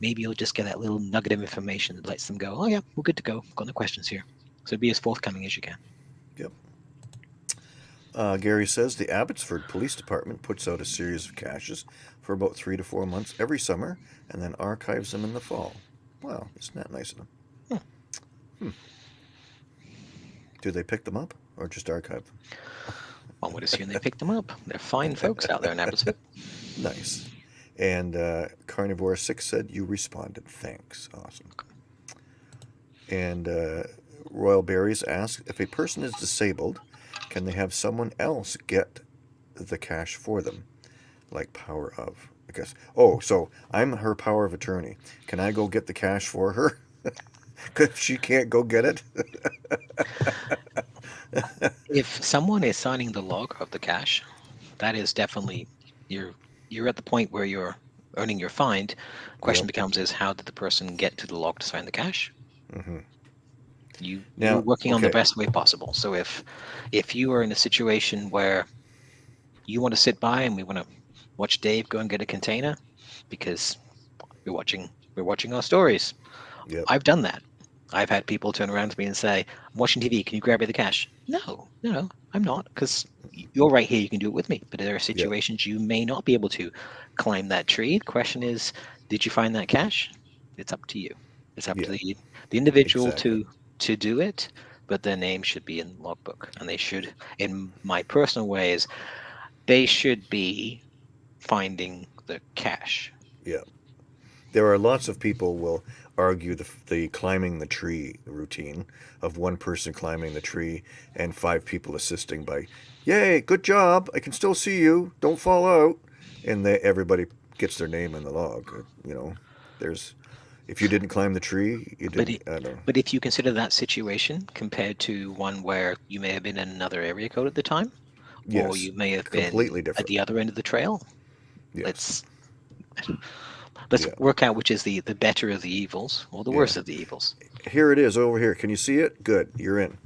S2: maybe you'll just get that little nugget of information that lets them go, oh yeah, we're good to go. Got no questions here. So be as forthcoming as you can.
S1: Uh, Gary says the Abbotsford Police Department puts out a series of caches for about three to four months every summer and then archives them in the fall. Wow, isn't that nice of them? Hmm. Do they pick them up or just archive them?
S2: One would assume they picked them up. They're fine folks out there in Abbotsford.
S1: Nice. And uh, Carnivore Six said you responded. Thanks. Awesome. And uh, Royal Berries asked if a person is disabled, can they have someone else get the cache for them, like power of? I guess. Oh, so I'm her power of attorney. Can I go get the cache for her? Because she can't go get it.
S2: If someone is signing the log of the cache, that is definitely you're you're at the point where you're earning your find. Question
S1: Yep.
S2: becomes is how did the person get to the log to sign the cache?
S1: hmm
S2: You
S1: Now,
S2: you're working on the best way possible. So if if you are in a situation where you want to sit by and we want to watch Dave go and get a container because we're watching we're watching our stories.
S1: Yep.
S2: I've done that. I've had people turn around to me and say, "I'm watching TV. Can you grab me the cache?" No, no, no, I'm not because you're right here. You can do it with me. But there are situations you may not be able to climb that tree. The question is, did you find that cache? It's up to you. It's up
S1: Yeah.
S2: to the the individual
S1: Exactly.
S2: to to do it. But their name should be in the logbook, and they should, in my personal ways, they should be finding the cache.
S1: Yeah there are lots of people will argue the, the climbing the tree routine of one person climbing the tree and five people assisting by, yay, good job, I can still see you, don't fall out, and they, everybody gets their name in the log. uh, You know, there's if you didn't climb the tree, you
S2: But
S1: didn't. I don't know.
S2: But if you consider that situation compared to one where you may have been in another area code at the time, or you may have been
S1: completely
S2: at the other end of the trail,
S1: Yes.
S2: let's let's
S1: Yeah.
S2: work out which is the the better of the evils or the
S1: Yeah.
S2: worst of the evils.
S1: Here it is over here. Can you see it? Good, you're in.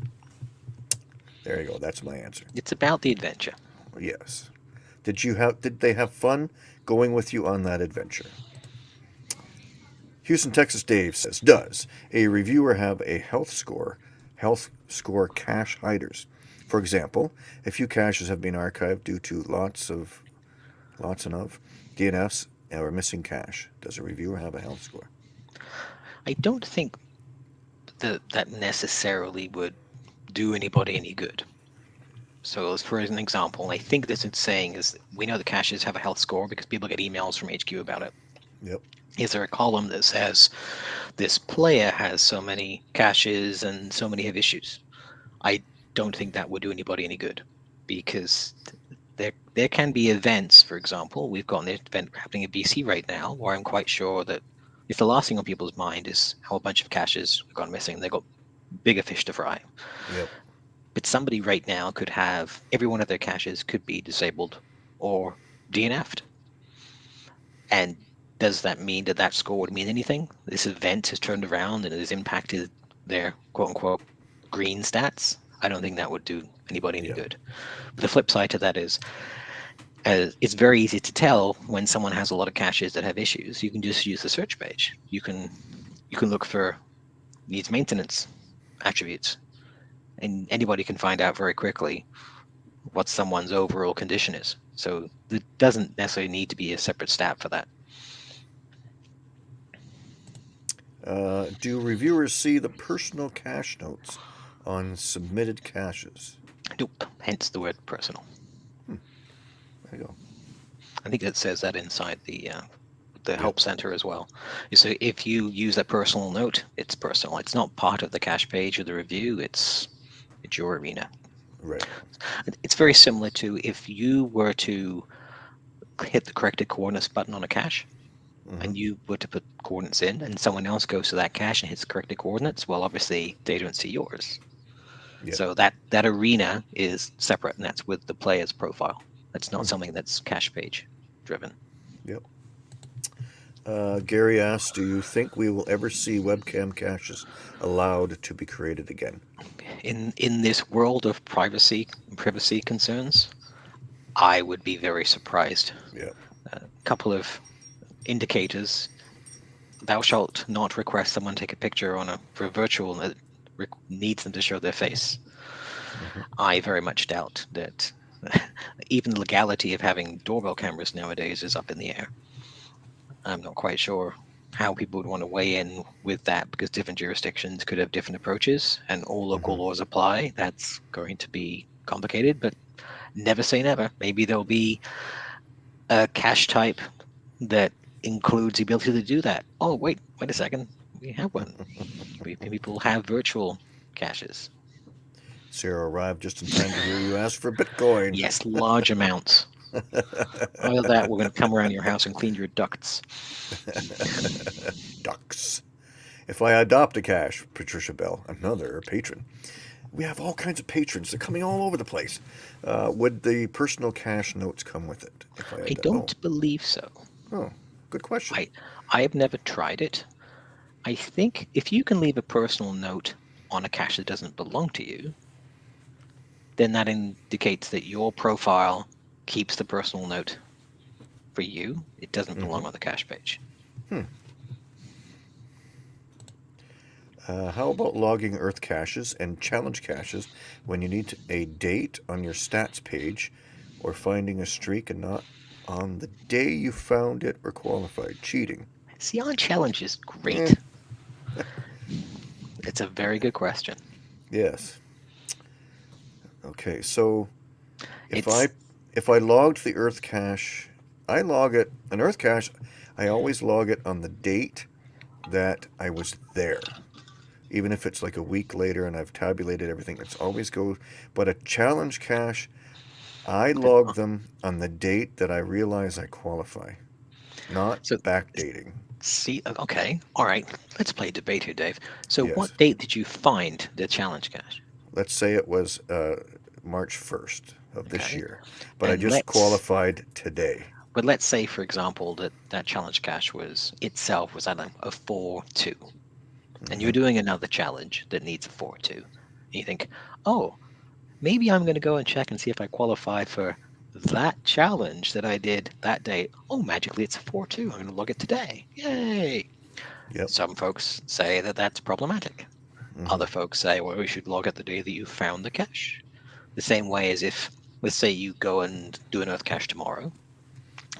S1: There you go. That's my answer.
S2: It's about the adventure.
S1: Yes. Did you have? Did they have fun going with you on that adventure? Houston, Texas. Dave says, does a reviewer have a health score? Health score cache hiders. For example, a few caches have been archived due to lots of, lots and of DNFs or missing cache. Does a reviewer have a health score?
S2: I don't think that that necessarily would do anybody any good. So, as for an example, I think this is saying is we know the caches have a health score because people get emails from HQ about it.
S1: Yep.
S2: Is there a column that says this player has so many caches and so many have issues? I don't think that would do anybody any good because there there can be events, for example, we've got an event happening in BC right now where I'm quite sure that if the last thing on people's mind is how a bunch of caches have gone missing, they've got bigger fish to fry.
S1: Yep.
S2: But somebody right now could have every one of their caches could be disabled or DNF'd. And does that mean that that score would mean anything? This event has turned around and has impacted their quote unquote green stats. I don't think that would do anybody any
S1: Yeah.
S2: good. But the flip side to that is, uh, it's very easy to tell when someone has a lot of caches that have issues. You can just use the search page. You can you can look for needs maintenance attributes, and anybody can find out very quickly what someone's overall condition is. So it doesn't necessarily need to be a separate stat for that.
S1: Uh, do reviewers see the personal cache notes on submitted caches?
S2: Nope. Hence the word personal.
S1: There you go.
S2: I think it says that inside the uh, the
S1: Yep.
S2: help center as well. So if you use a personal note, it's personal. It's not part of the cache page or the review. It's it's your arena.
S1: Right.
S2: It's very similar to if you were to hit the corrected coordinates button on a cache
S1: Mhm.
S2: and you were to put coordinates in and someone else goes to that cache and hits corrected coordinates, well, obviously they don't see yours.
S1: Yeah.
S2: So that that arena is separate and that's with the player's profile. That's not
S1: Mhm.
S2: something that's cache page driven.
S1: Uh, Gary asks, do you think we will ever see webcam caches allowed to be created again?
S2: In in this world of privacy privacy concerns, I would be very surprised.
S1: Yeah.
S2: A couple of indicators. Thou shalt not request someone take a picture on a for a virtual re- needs them to show their face.
S1: Mhm.
S2: I very much doubt that even the legality of having doorbell cameras nowadays is up in the air. I'm not quite sure how people would want to weigh in with that because different jurisdictions could have different approaches and all local
S1: Mhm.
S2: laws apply. That's going to be complicated, but never say never. Maybe there'll be a cache type that includes the ability to do that. Oh, wait, wait a second. We have one. We, people have virtual caches.
S1: Sarah arrived just in time to hear you ask for Bitcoin.
S2: Yes, large amounts. Either that, we're going to come around your house and clean your ducts.
S1: Ducks. If I adopt a cache, Patricia Bell, another patron. We have all kinds of patrons. They're coming all over the place. Uh, would the personal cache notes come with it? If
S2: I
S1: ad-
S2: don't believe so.
S1: Oh, oh, good question.
S2: I- I have never tried it. I think if you can leave a personal note on a cache that doesn't belong to you, then that indicates that your profile keeps the personal note for you. It doesn't mm-hmm. belong on the cache page. Hmm.
S1: Uh, how about logging Earth caches and challenge caches when you need a date on your stats page or finding a streak and not on the day you found it or qualified? Cheating.
S2: See, on challenge is great. Eh. it's a very good question.
S1: Yes. Okay, so if
S2: It's-
S1: I if I logged the Earth cache, I log it an Earth cache. I always log it on the date that I was there, even if it's like a week later and I've tabulated everything. It's always go. But a challenge cache, I log them on the date that I realize I qualify, not
S2: So-
S1: backdating.
S2: See, uh, okay, all right. Let's play debate here, Dave. So,
S1: Yes.
S2: what date did you find the challenge cache?
S1: Let's say it was uh, March first of this
S2: Okay.
S1: year, but I just qualified today.
S2: But let's say, for example, that that challenge cache was itself was I don't know a four two, and you're doing another challenge that needs a four two. And you think, oh, maybe I'm going to go and check and see if I qualify for that challenge that I did that day, Oh, magically it's a four two. I'm going to log it today. Yay!
S1: Yep.
S2: Some folks say that that's problematic.
S1: Mhm.
S2: Other folks say, well, we should log it the day that you found the cache. The same way as if, let's say, you go and do an Earth cache tomorrow,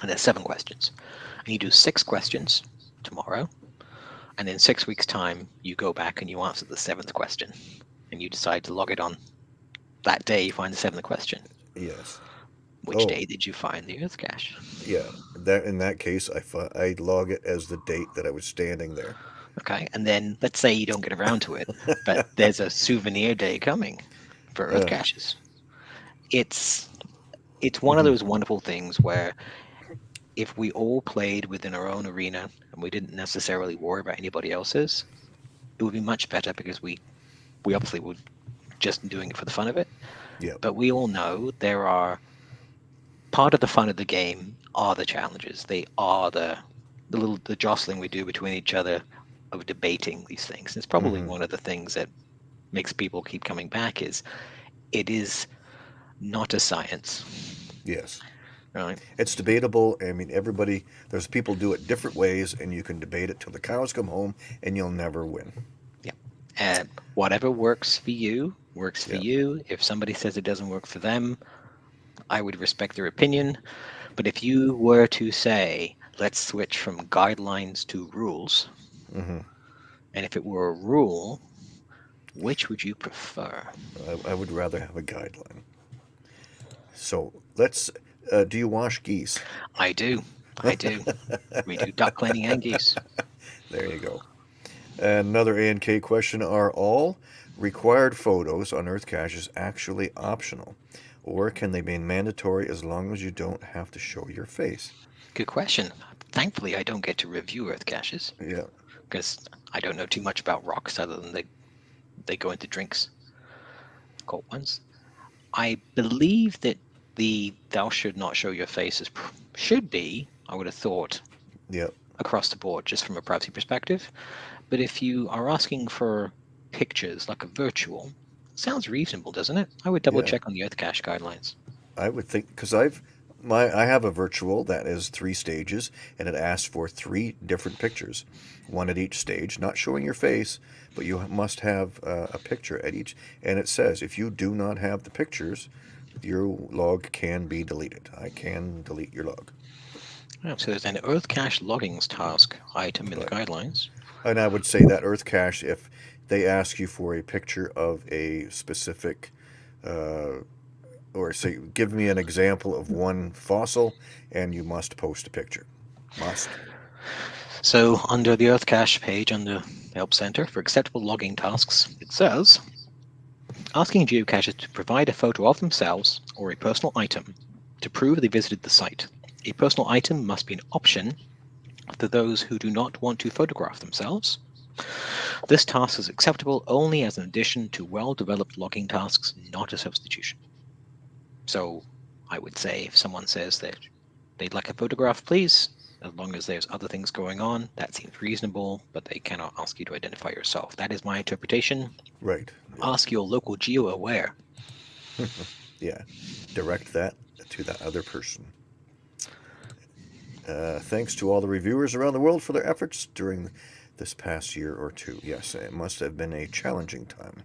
S2: and there's seven questions, and you do six questions tomorrow, and in six weeks' time, you go back and you answer the seventh question, and you decide to log it on that day you find the seventh question.
S1: Yes.
S2: Which
S1: Oh.
S2: day did you find the Earth cache?
S1: Yeah. That in that case, I I log it as the date that I was standing there.
S2: Okay, and then let's say you don't get around to it, but there's a souvenir day coming for Earth
S1: Yeah.
S2: caches. It's it's one of
S1: Mhm.
S2: those wonderful things where if we all played within our own arena and we didn't necessarily worry about anybody else's, it would be much better because we we obviously would just doing it for the fun of it.
S1: Yeah.
S2: But we all know there are part of the fun of the game are the challenges. They are the the little the jostling we do between each other of debating these things. It's probably
S1: Mhm.
S2: one of the things that makes people keep coming back is it is not a science.
S1: Yes.
S2: Right.
S1: It's debatable. I mean, everybody. There's people do it different ways, and you can debate it till the cows come home, and you'll never win. Yeah.
S2: And whatever works for you works for
S1: Yeah.
S2: you. If somebody says it doesn't work for them, I would respect their opinion. But if you were to say, let's switch from guidelines to rules,
S1: hmm
S2: and if it were a rule, which would you prefer?
S1: I, I would rather have a guideline. So let's. Uh, do you wash geese?
S2: I do. I do. we do duck cleaning and geese.
S1: There you go. Another A and K question: Are all required photos on Earth caches actually optional, or can they be mandatory as long as you don't have to show your face?
S2: Good question. Thankfully, I don't get to review Earth caches
S1: Yeah.
S2: because I don't know too much about rocks other than they they go into drinks, cold ones. I believe that the "thou should not show your face" is should be. I would have thought
S1: Yep.
S2: across the board, just from a privacy perspective. But if you are asking for pictures like a virtual, sounds reasonable, doesn't it? I would double
S1: Yeah.
S2: check on the Earth cache guidelines.
S1: I would think because I've my I have a virtual that is three stages and it asks for three different pictures, one at each stage, not showing your face, but you must have uh, a picture at each. And it says if you do not have the pictures, your log can be deleted. I can delete your log.
S2: Oh, so there's an Earth Cache loggings task item in the guidelines.
S1: And I would say that Earth Cache, if they ask you for a picture of a specific, uh, or say, give me an example of one fossil, and you must post a picture. Must.
S2: So under the Earth Cache page under the Help Center for acceptable logging tasks, it says, asking geocachers to provide a photo of themselves or a personal item to prove they visited the site. A personal item must be an option for those who do not want to photograph themselves. This task is acceptable only as an addition to well-developed logging tasks, not a substitution. So I would say if someone says that they'd like a photograph, please, as long as there's other things going on, that seems reasonable, but they cannot ask you to identify yourself. That is my interpretation.
S1: Right.
S2: Ask your local geo aware.
S1: Yeah. Direct that to that other person. Uh, thanks to all the reviewers around the world for their efforts during this past year or two. Yes, it must have been a challenging time.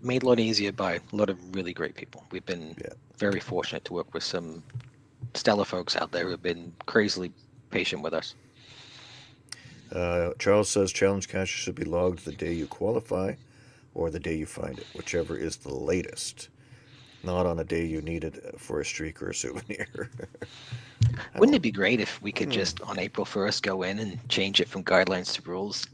S2: Made a lot easier by a lot of really great people. We've been
S1: Yeah.
S2: very fortunate to work with some stellar folks out there who have been crazily patient with us.
S1: Uh, Charles says challenge cache should be logged the day you qualify or the day you find it, whichever is the latest. Not on a day you need it for a streak or a souvenir.
S2: Wouldn't it be great if we could
S1: Hmm.
S2: just on April 1st go in and change it from guidelines to rules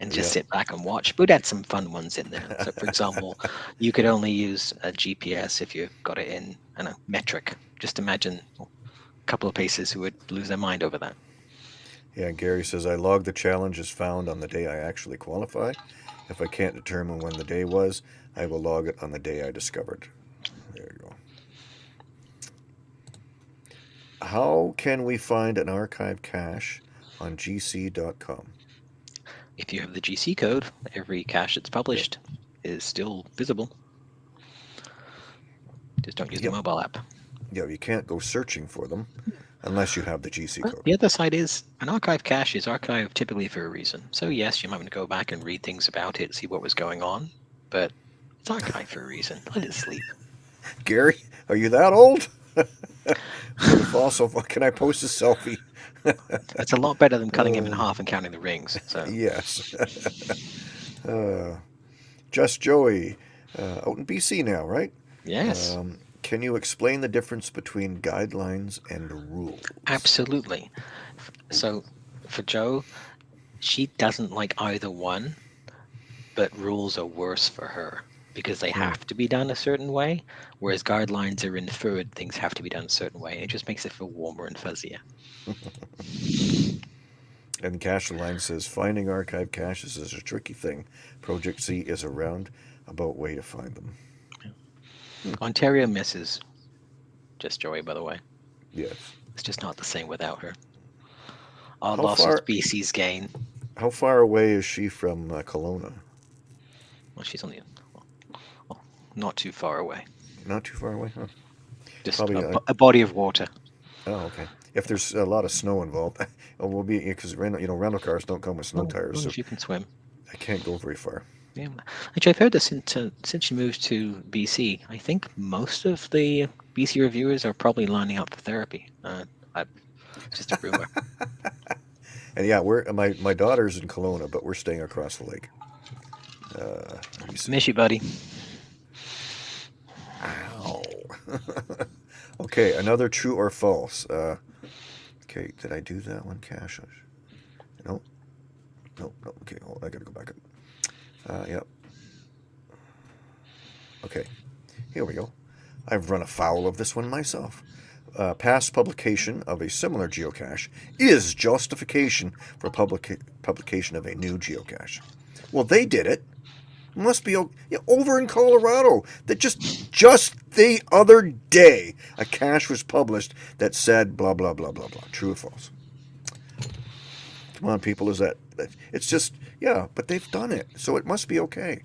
S2: and just
S1: Yeah.
S2: sit back and watch? We'd add some fun ones in there. So, for example, you could only use a GPS if you got it in I don't know, metric. Just imagine a couple of paces who would lose their mind over that.
S1: yeah, Gary says I log the challenge as found on the day I actually qualify. If I can't determine when the day was, I will log it on the day I discovered. There you go. How can we find an archive cache on gc.com?
S2: If you have the GC code, every cache that's published is still visible. Just don't use
S1: Yep.
S2: the mobile app.
S1: Yeah, you can't go searching for them unless you have the GC
S2: But uh,
S1: code.
S2: the other side is an archive cache is archived typically for a reason. So yes, you might want to go back and read things about it, see what was going on, but it's archived for a reason. Let it sleep.
S1: Gary, are you that old? Fossil, can I post a selfie?
S2: It's a lot better than cutting him in
S1: Uh,
S2: half and counting the rings. So
S1: Yes. uh, Just Joey, uh, out in BC now, right?
S2: yes,
S1: Um, can you explain the difference between guidelines and rules?
S2: absolutely. So for Joe, she doesn't like either one, but rules are worse for her because they have to be done a certain way, whereas guidelines are inferred things have to be done a certain way. It just makes it feel warmer and fuzzier.
S1: And Cache Line says finding archive caches is a tricky thing. Project C is a roundabout way to find them.
S2: Ontario misses just Joey, by the way.
S1: Yes.
S2: It's just not the same without her. All
S1: How
S2: losses
S1: far-
S2: BC's gain.
S1: How far away is she from uh, Kelowna?
S2: Well, she's only well, not too far away.
S1: Not too far away, huh?
S2: Just
S1: Probably,
S2: a,
S1: uh,
S2: a body of water.
S1: Oh, okay. If there's a lot of snow involved, oh, we'll be because rental, you know, rental cars don't come with snow
S2: as
S1: tires, so
S2: you can swim.
S1: I can't go very far.
S2: Yeah. Actually, I've heard that since uh, since she moved to BC, I think most of the BC reviewers are probably lining up for therapy. Uh, I, just a rumor.
S1: And yeah, we're my my daughter's in Kelowna, but we're staying across the lake. Uh, let me see.
S2: Miss you, buddy.
S1: Ow. okay, another true or false. Uh, okay, did I do that one, Cache? No. No, no. Okay, hold, I gotta go back up. Uh, yep. Okay, here we go. I've run afoul of this one myself. Uh, past publication of a similar geocache is justification for publica- publication of a new geocache. Well, they did it. Must be over in Colorado. That just just the other day, a cache was published that said blah blah blah blah blah. True or false? Come on, people. Is that, it's just yeah? But they've done it, so it must be okay.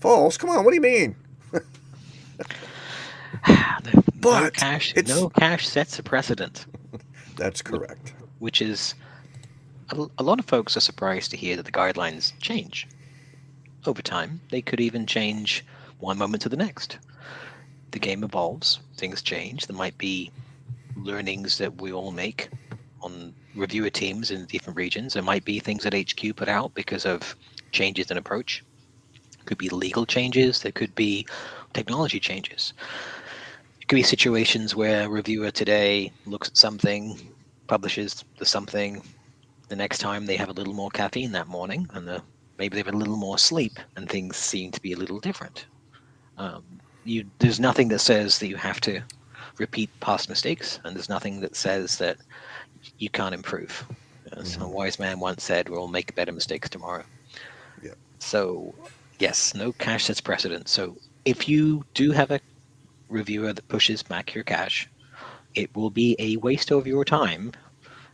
S1: False? Come on. What do you mean?
S2: no
S1: But
S2: cache, no cache sets a precedent,
S1: That's correct.
S2: which is a lot of folks are surprised to hear that the guidelines change over time. They could even change one moment to the next. The game evolves, things change. There might be learnings that we all make on reviewer teams in different regions. There might be things that HQ put out because of changes in approach. Could be legal changes. There could be technology changes. It could be situations where a reviewer today looks at something, publishes the something. The next time they have a little more caffeine that morning, and the, maybe they've had a little more sleep, and things seem to be a little different. Um, you, there's nothing that says that you have to repeat past mistakes, and there's nothing that says that you can't improve. As a
S1: Mhm.
S2: wise man once said, "We'll make better mistakes tomorrow."
S1: Yeah.
S2: So, yes, no cache sets precedent. So, if you do have a reviewer that pushes back your cache, it will be a waste of your time,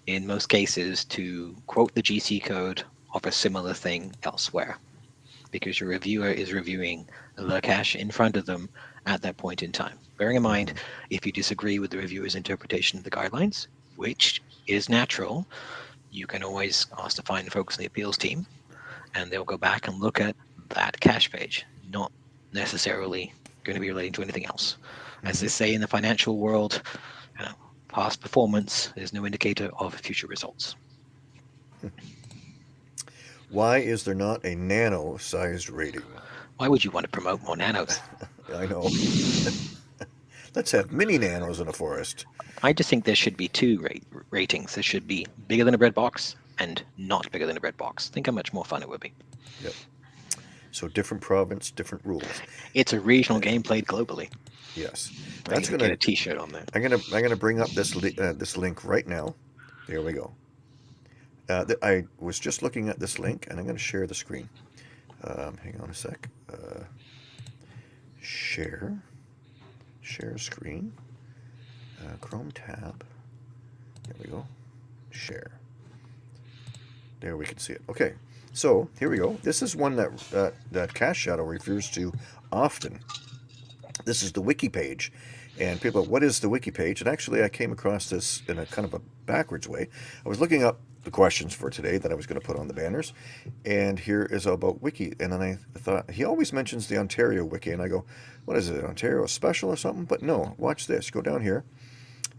S2: in most cases, to quote the GC code of a similar thing elsewhere, because your reviewer is reviewing the cache in front of them at that point in time. Bearing in mind, if you disagree with the reviewer's interpretation of the guidelines, which is natural, you can always ask to find folks in the appeals team, and they'll go back and look at that cache page, not necessarily going to be relating to anything else. As they say in the financial world, you know, past performance is no indicator of future results. Hmm.
S1: Why is there not a nano sized rating?
S2: Why would you want to promote more nanos?
S1: I know. Let's have mini nanos in a forest.
S2: I just think there should be two rate, ratings. There should be bigger than a bread box and not bigger than a bread box. Think how much more fun it would be. Yep.
S1: So different province, different rules.
S2: It's a regional game played globally.
S1: Yes, that's gonna.
S2: get a T-shirt on that.
S1: I'm gonna. I'm gonna bring up this li- uh, this link right now. There we go. Uh, I was just looking at this link, and I'm gonna share the screen. Um, hang on a sec. Uh, share. Share screen. Uh, Chrome tab. There we go. Share. There we can see it. Okay, so here we go. This is one that uh, that Cache Shadow refers to often. This is the wiki page, and people, what is the wiki page? And actually, I came across this in a kind of a backwards way. I was looking up the questions for today that I was going to put on the banners, and here is about wiki. And then I thought he always mentions the Ontario wiki, and I go, what is it, Ontario special or something? But no, watch this. Go down here,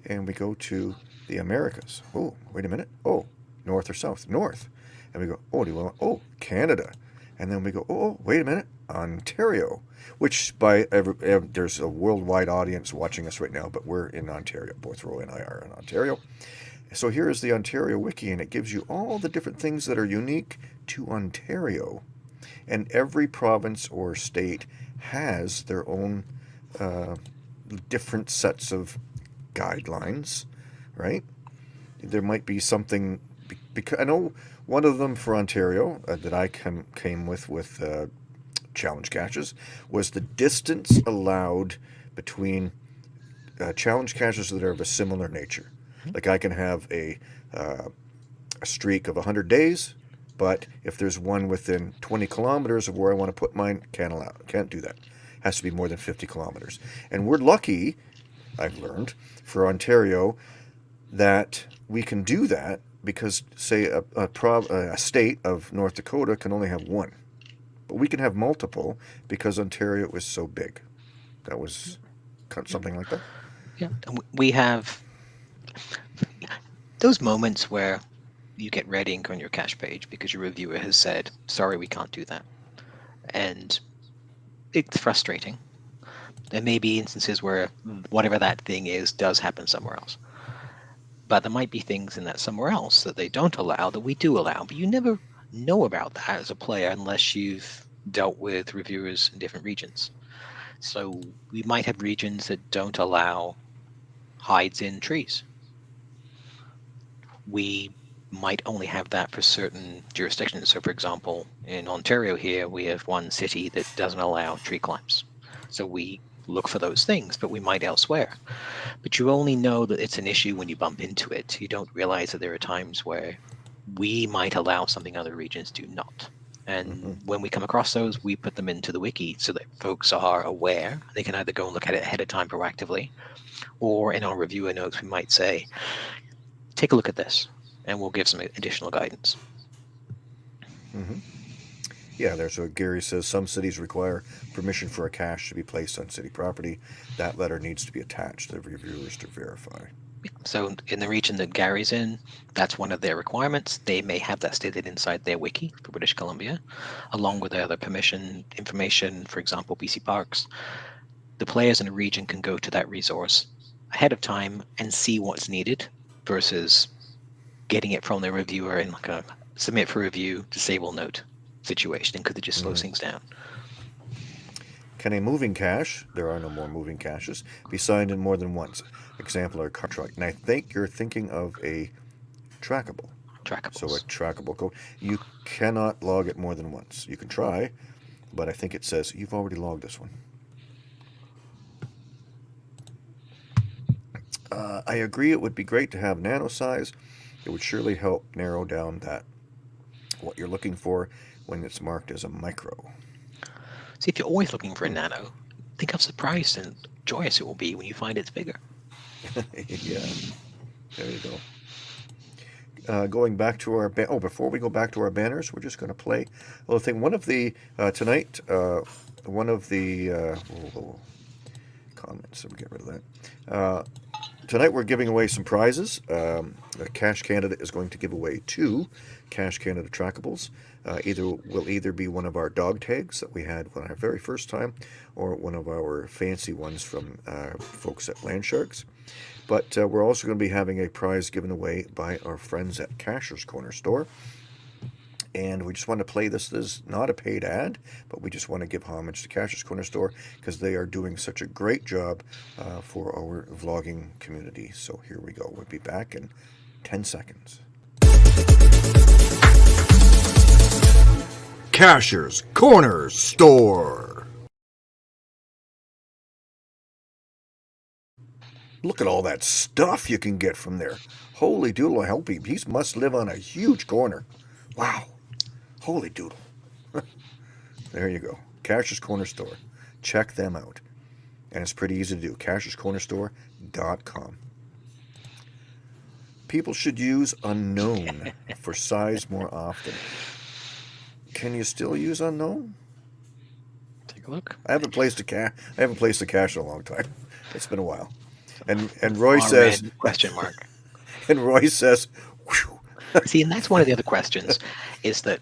S1: and we go to the Americas. Oh, wait a minute. Oh, north or south? North. And we go, oh, do you want? Oh, Canada. And then we go, oh, oh wait a minute, Ontario. Which by every, ev there's a worldwide audience watching us right now, but we're in Ontario. Both Roy and I are in Ontario. So here is the Ontario Wiki, and it gives you all the different things that are unique to Ontario. And every province or state has their own uh, different sets of guidelines, right? There might be something because I know one of them for Ontario uh, that I came came with with uh, challenge caches was the distance allowed between uh, challenge caches that are of a similar nature. Like I can have a uh, a streak of 100 days, but if there's one within 20 kilometers of where I want to put mine, can't allow, can't do that. Has to be more than 50 kilometers. And we're lucky, I've learned, for Ontario, that we can do that because, say, a, a, prov- a state of North Dakota can only have one, but we can have multiple because Ontario is so big. That was something like that.
S2: Yeah, we have those moments where you get red ink on your cache page because your reviewer has said, "Sorry, we can't do that," and it's frustrating. There may be instances where hmm. whatever that thing is does happen somewhere else, but there might be things in that somewhere else that they don't allow that we do allow. But you never know about that as a player unless you've dealt with reviewers in different regions. So we might have regions that don't allow hides in trees. We might only have that for certain jurisdictions. So, for example, in Ontario here, we have one city that doesn't allow tree climbs. So we look for those things, but we might elsewhere. But you only know that it's an issue when you bump into it. You don't realize that there are times where we might allow something other regions do not. And
S1: Mhm.
S2: when we come across those, we put them into the wiki so that folks are aware. They can either go and look at it ahead of time proactively, or in our reviewer notes, we might say, take a look at this, and we'll give some additional guidance.
S1: hmm Yeah, there's what Gary says. Some cities require permission for a cache to be placed on city property. That letter needs to be attached to the reviewers to verify.
S2: So in the region that Gary's in, that's one of their requirements. They may have that stated inside their wiki for British Columbia, along with the other permission information, for example, BC Parks. The players in the region can go to that resource ahead of time and see what's needed versus getting it from the reviewer in like a submit for review, disable note situation because it just slows
S1: Mhm.
S2: things down.
S1: Can a moving cache, there are no more moving caches, be signed in more than once? Example or contract. And I think you're thinking of a trackable.
S2: Trackable.
S1: So a trackable code. You cannot log it more than once. You can try, but I think it says you've already logged this one. Uh, I agree it would be great to have nano size. It would surely help narrow down that what you're looking for when it's marked as a micro.
S2: See, if you're always looking for a nano, think how surprised and joyous it will be when you find it's bigger.
S1: yeah, there you go. Uh, going back to our oh, before we go back to our banners, we're just going to play a little thing. One of the uh, tonight, uh, one of the uh, whoa, whoa, comments. So we get rid of that. Tonight we're giving away some prizes. Um, Cache Canada is going to give away two Cache Canada trackables. Uh, either will either be one of our dog tags that we had when our very first time, or one of our fancy ones from uh, folks at Landsharks. But uh, we're also going to be having a prize given away by our friends at Cachers Corner Store. And we just want to play this. This is not a paid ad, but we just want to give homage to Cachers Corner Store because they are doing such a great job uh, for our vlogging community. So here we go. We'll be back in 10 seconds. Cachers Corner Store. Look at all that stuff you can get from there. Holy doodle, I hope he, he must live on a huge corner. Wow. Holy doodle. there you go. Cachers Corner Store. Check them out. And it's pretty easy to do. CachersCornerStore.com. People should use unknown for size more often. Can you still use unknown?
S2: Take a look.
S1: I haven't placed a cache. I haven't placed a cache in a long time. It's been a while. And and Roy says
S2: red question mark.
S1: and Roy says, Whew.
S2: See, and that's one of the other questions is that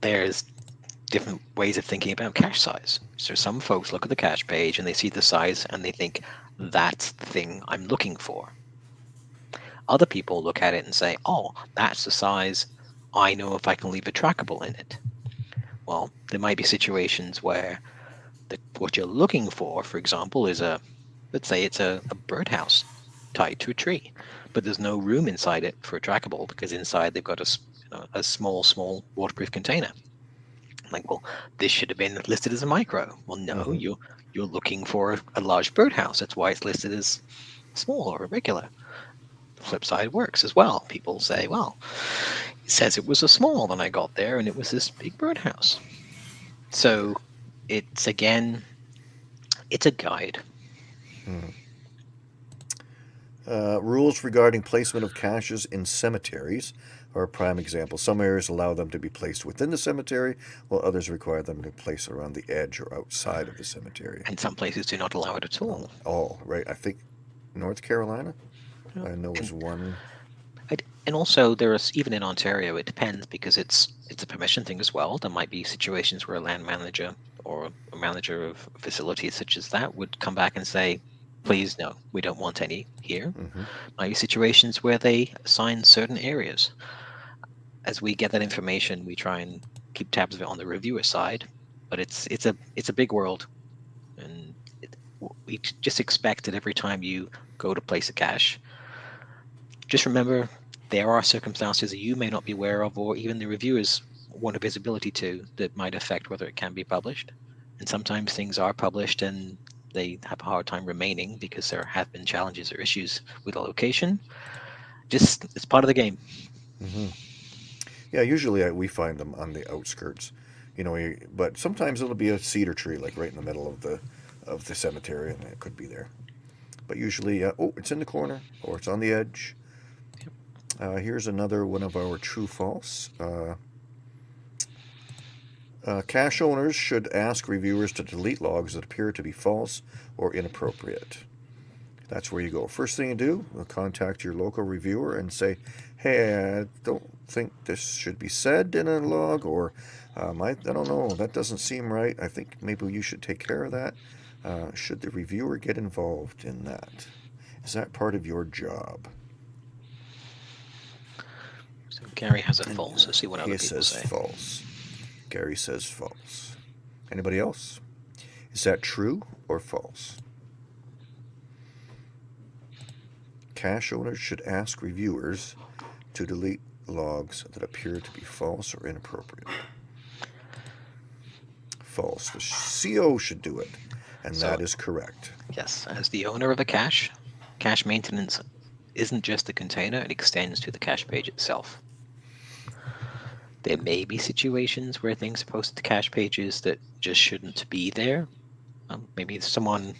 S2: there's different ways of thinking about cache size. So some folks look at the cache page and they see the size and they think that's the thing I'm looking for. Other people look at it and say, oh, that's the size. I know if I can leave a trackable in it. Well, there might be situations where the, what you're looking for, for example, is a, let's say it's a, a birdhouse tied to a tree, but there's no room inside it for a trackable because inside they've got a, you know, a small, small waterproof container. I'm Like, well, this should have been listed as a micro. Well, no,
S1: Mhm.
S2: you're you're looking for a, a large birdhouse. That's why it's listed as small or irregular. The flip side works as well. People say, well, it says it was a small when I got there, and it was this big birdhouse. So it's again, it's a guide.
S1: Uh, rules regarding placement of caches in cemeteries are a prime example. Some areas allow them to be placed within the cemetery, while others require them to be placed around the edge or outside of the cemetery.
S2: And some places do not allow it at all.
S1: Oh, right. I think North Carolina. I know was one.
S2: I'd- And also, there is even in Ontario, it depends because it's it's a permission thing as well. There might be situations where a land manager or a manager of facilities such as that would come back and say, "Please, no, we don't want any here."
S1: hmm
S2: Might be situations where they assign certain areas. As we get that information, we try and keep tabs of it on the reviewer side, but it's it's a it's a big world, and it, we just expect that every time you go to place a cache, just remember there are circumstances that you may not be aware of, or even the reviewers want a visibility to that might affect whether it can be published. And sometimes things are published and they have a hard time remaining because there have been challenges or issues with the location. Just it's part of the game.
S1: hmm Yeah, usually I, we find them on the outskirts, you know. But sometimes it'll be a cedar tree, like right in the middle of the of the cemetery, and it could be there. But usually, uh, oh, it's in the corner or it's on the edge. Uh, here's another one of our true false. Uh, uh, cache owners should ask reviewers to delete logs that appear to be false or inappropriate. That's where you go. First thing you do, uh, contact your local reviewer and say, "Hey, I don't think this should be said in a log," or um, I, I don't know, that doesn't seem right. I think maybe you should take care of that. Uh, should the reviewer get involved in that? Is that part of your job?
S2: So Gary has a false. Let's see what other
S1: he
S2: people
S1: says
S2: say.
S1: false. Gary says false. Anybody else? Is that true or false? Cache owners should ask reviewers to delete logs that appear to be false or inappropriate. False. The CO should do it, and
S2: So-
S1: that is correct.
S2: Yes, as the owner of a cache, cache maintenance isn't just the container, it extends to the cache page itself. There may be situations where things are posted to cache pages that just shouldn't be there. Um, maybe someone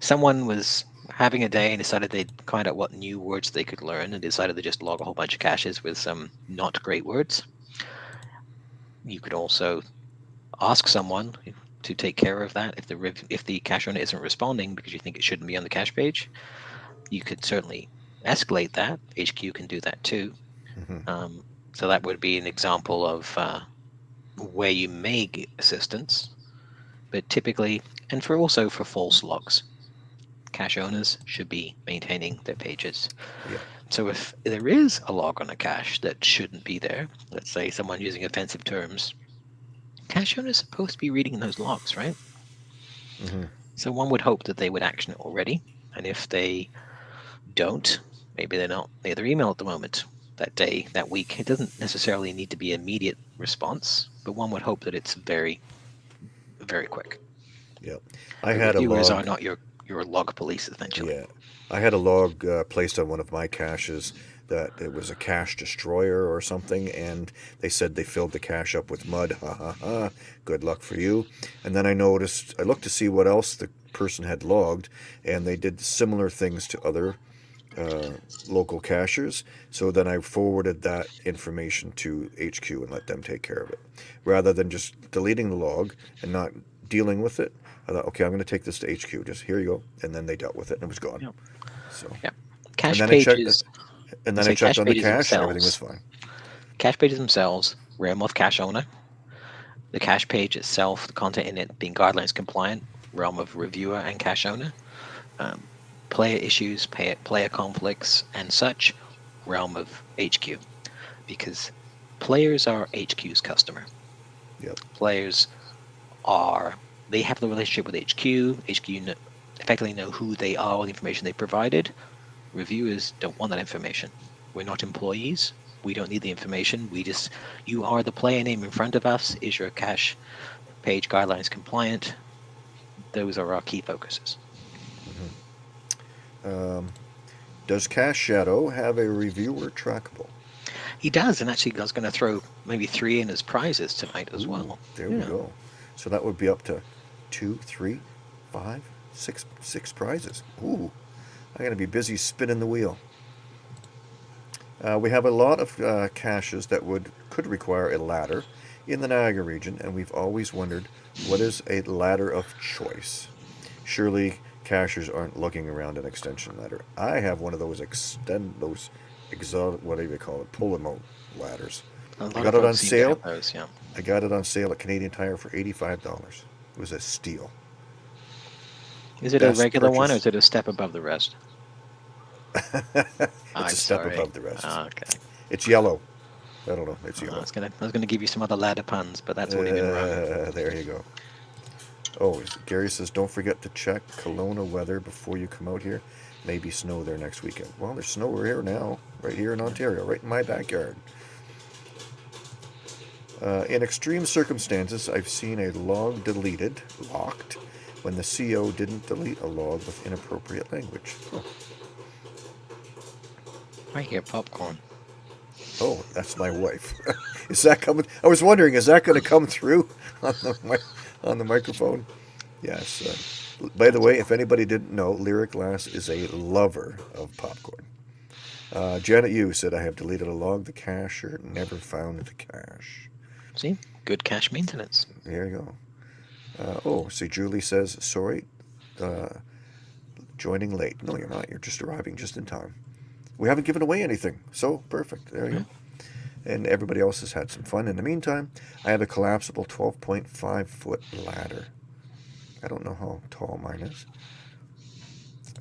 S2: someone was having a day and decided they'd find out what new words they could learn and decided to just log a whole bunch of caches with some not great words. You could also ask someone to take care of that if the if the cache owner isn't responding because you think it shouldn't be on the cache page. You could certainly escalate that. HQ can do that too.
S1: Mhm.
S2: Um, so that would be an example of uh, where you may get assistance, but typically, and for also for false logs, cache owners should be maintaining their pages.
S1: Yeah.
S2: So if there is a log on a cache that shouldn't be there, let's say someone using offensive terms, cache owners are supposed to be reading those logs, right?
S1: Mhm.
S2: So one would hope that they would action it already, and if they don't, maybe they're not near their email at the moment, that day, that week. It doesn't necessarily need to be immediate response, but one would hope that it's very, very quick.
S1: Yeah, I
S2: The
S1: had a
S2: reviewers
S1: log.
S2: are not your your log police essentially.
S1: Yeah, I had a log uh, placed on one of my caches that it was a cache destroyer or something, and they said they filled the cache up with mud. Ha ha ha! Good luck for you. And then I noticed, I looked to see what else the person had logged, and they did similar things to other uh, local cachers. So then I forwarded that information to HQ and let them take care of it, rather than just deleting the log and not dealing with it. I thought, okay, I'm going to take this to HQ. Just here you go, and then they dealt with it, and it was gone.
S2: Yep.
S1: So,
S2: Cache
S1: then I checked-
S2: pages,
S1: and then
S2: Say
S1: I checked
S2: cache
S1: on the
S2: pages
S1: cache, and everything was
S2: themselves.
S1: fine.
S2: cache pages themselves, realm of cache owner. The cache page itself, the content in it being guidelines compliant, realm of reviewer and cache owner. Um, player issues, pay, player conflicts, and such, realm of HQ. Because players are HQ's customer.
S1: Yep.
S2: Players are, they have the relationship with HQ. HQ effectively know who they are, all the information they provided. Reviewers don't want that information. We're not employees. We don't need the information. We just, you are the player name in front of us. Is your cache page guidelines compliant? Those are our key focuses.
S1: Um, does Cache Shadow have a reviewer trackable?
S2: He does, and actually, I was going to throw maybe three in as prizes tonight as
S1: Ooh,
S2: well.
S1: There we go. So that would be up to two, three, five, six, six prizes. Ooh, I'm gonna be busy spinning the wheel. Uh, we have a lot of uh, caches that would could require a ladder in the Niagara region, and we've always wondered what is a ladder of choice. Surely cachers aren't looking around an extension ladder. I have one of those extend those exotic whatever you call it pull 'em out ladders.
S2: I
S1: got it on
S2: folks seem to
S1: sale?
S2: Those, yeah.
S1: I got it on sale at Canadian Tire for eighty-five dollars. It was a steal.
S2: Is it
S1: Best
S2: a regular one or is it a step above the rest?
S1: it's
S2: I'm
S1: a step
S2: sorry.
S1: above the rest.
S2: Ah, okay.
S1: It's yellow. I don't know. It's
S2: Uh, I
S1: yellow.
S2: was gonna, I was gonna give you some other ladder puns, but that's already been run.
S1: Uh, there you go. Oh, Gary says, don't forget to check Kelowna weather before you come out here. Maybe snow there next weekend. Well, there's snow here now, right here in Ontario, right in my backyard. Uh, in extreme circumstances, I've seen a log deleted, locked, when the CO didn't delete a log with inappropriate language. Oh,
S2: I hear popcorn.
S1: Oh, that's my wife. is that coming? I was wondering, is that going to come through on the on the microphone? Yes. Uh, by the way, if anybody didn't know, Lyric Glass is a lover of popcorn. Uh, Janet Yu said, I have deleted a log. The cacher never found the cache.
S2: See, good cache maintenance.
S1: There you go. Uh, oh, see, Julie says, sorry, uh, joining late. No, you're not. You're just arriving just in time. We haven't given away anything. So, perfect. There you go. And everybody else has had some fun. In the meantime, I have a collapsible 12.5 foot ladder. I don't know how tall mine is.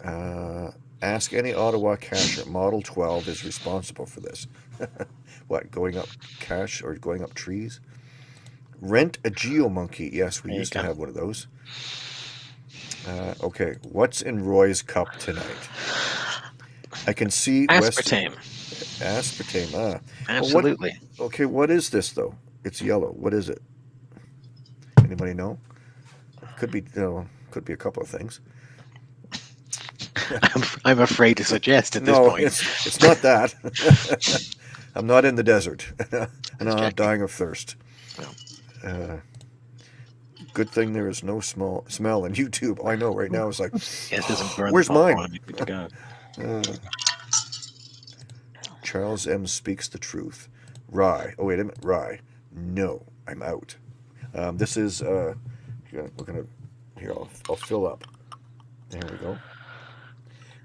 S1: Uh, ask any Ottawa cacher. Model 12 is responsible for this. what, going up cache or going up trees? Rent a GeoMonkey. Yes, we
S2: There
S1: used to have one of those. Uh, okay, what's in Roy's cup tonight? I can see West-
S2: Aspartame.
S1: Ah, what-
S2: Absolutely.
S1: okay. What is this though? It's yellow. What is it? Anybody know? Could be. You know, could be a couple of things.
S2: I'm, I'm afraid to suggest at this
S1: no,
S2: point.
S1: it's it's not that. I'm not in the desert, and I'm not dying of thirst.
S2: Well.
S1: Uh, good thing there is no small smell in YouTube. I know right now it's like,
S2: doesn't burn
S1: Where's mine?
S2: good to go.
S1: uh, Charles M speaks the truth. Rye. Oh wait a minute. Rye. No, I'm out. Um, this is. Uh, we're gonna. Here, I'll, I'll fill up. There we go.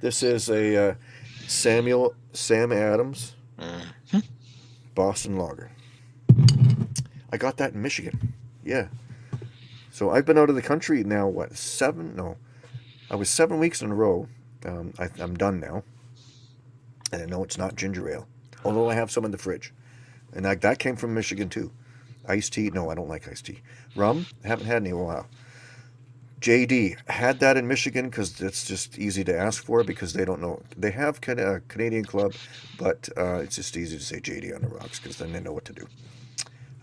S1: This is a uh, Samuel Sam Adams
S2: Mm.
S1: Boston Lager. I got that in Michigan. Yeah. So I've been out of the country now. What seven? No, I was seven weeks in a row. Um, I, I'm done now. And I know it's not ginger ale, although I have some in the fridge, and that that came from Michigan too. Iced tea? No, I don't like iced tea. Rum? Haven't had any in a while. JD had that in Michigan because it's just easy to ask for because they don't know. They have a Canadian Club, but uh, it's just easy to say JD on the rocks because then they know what to do.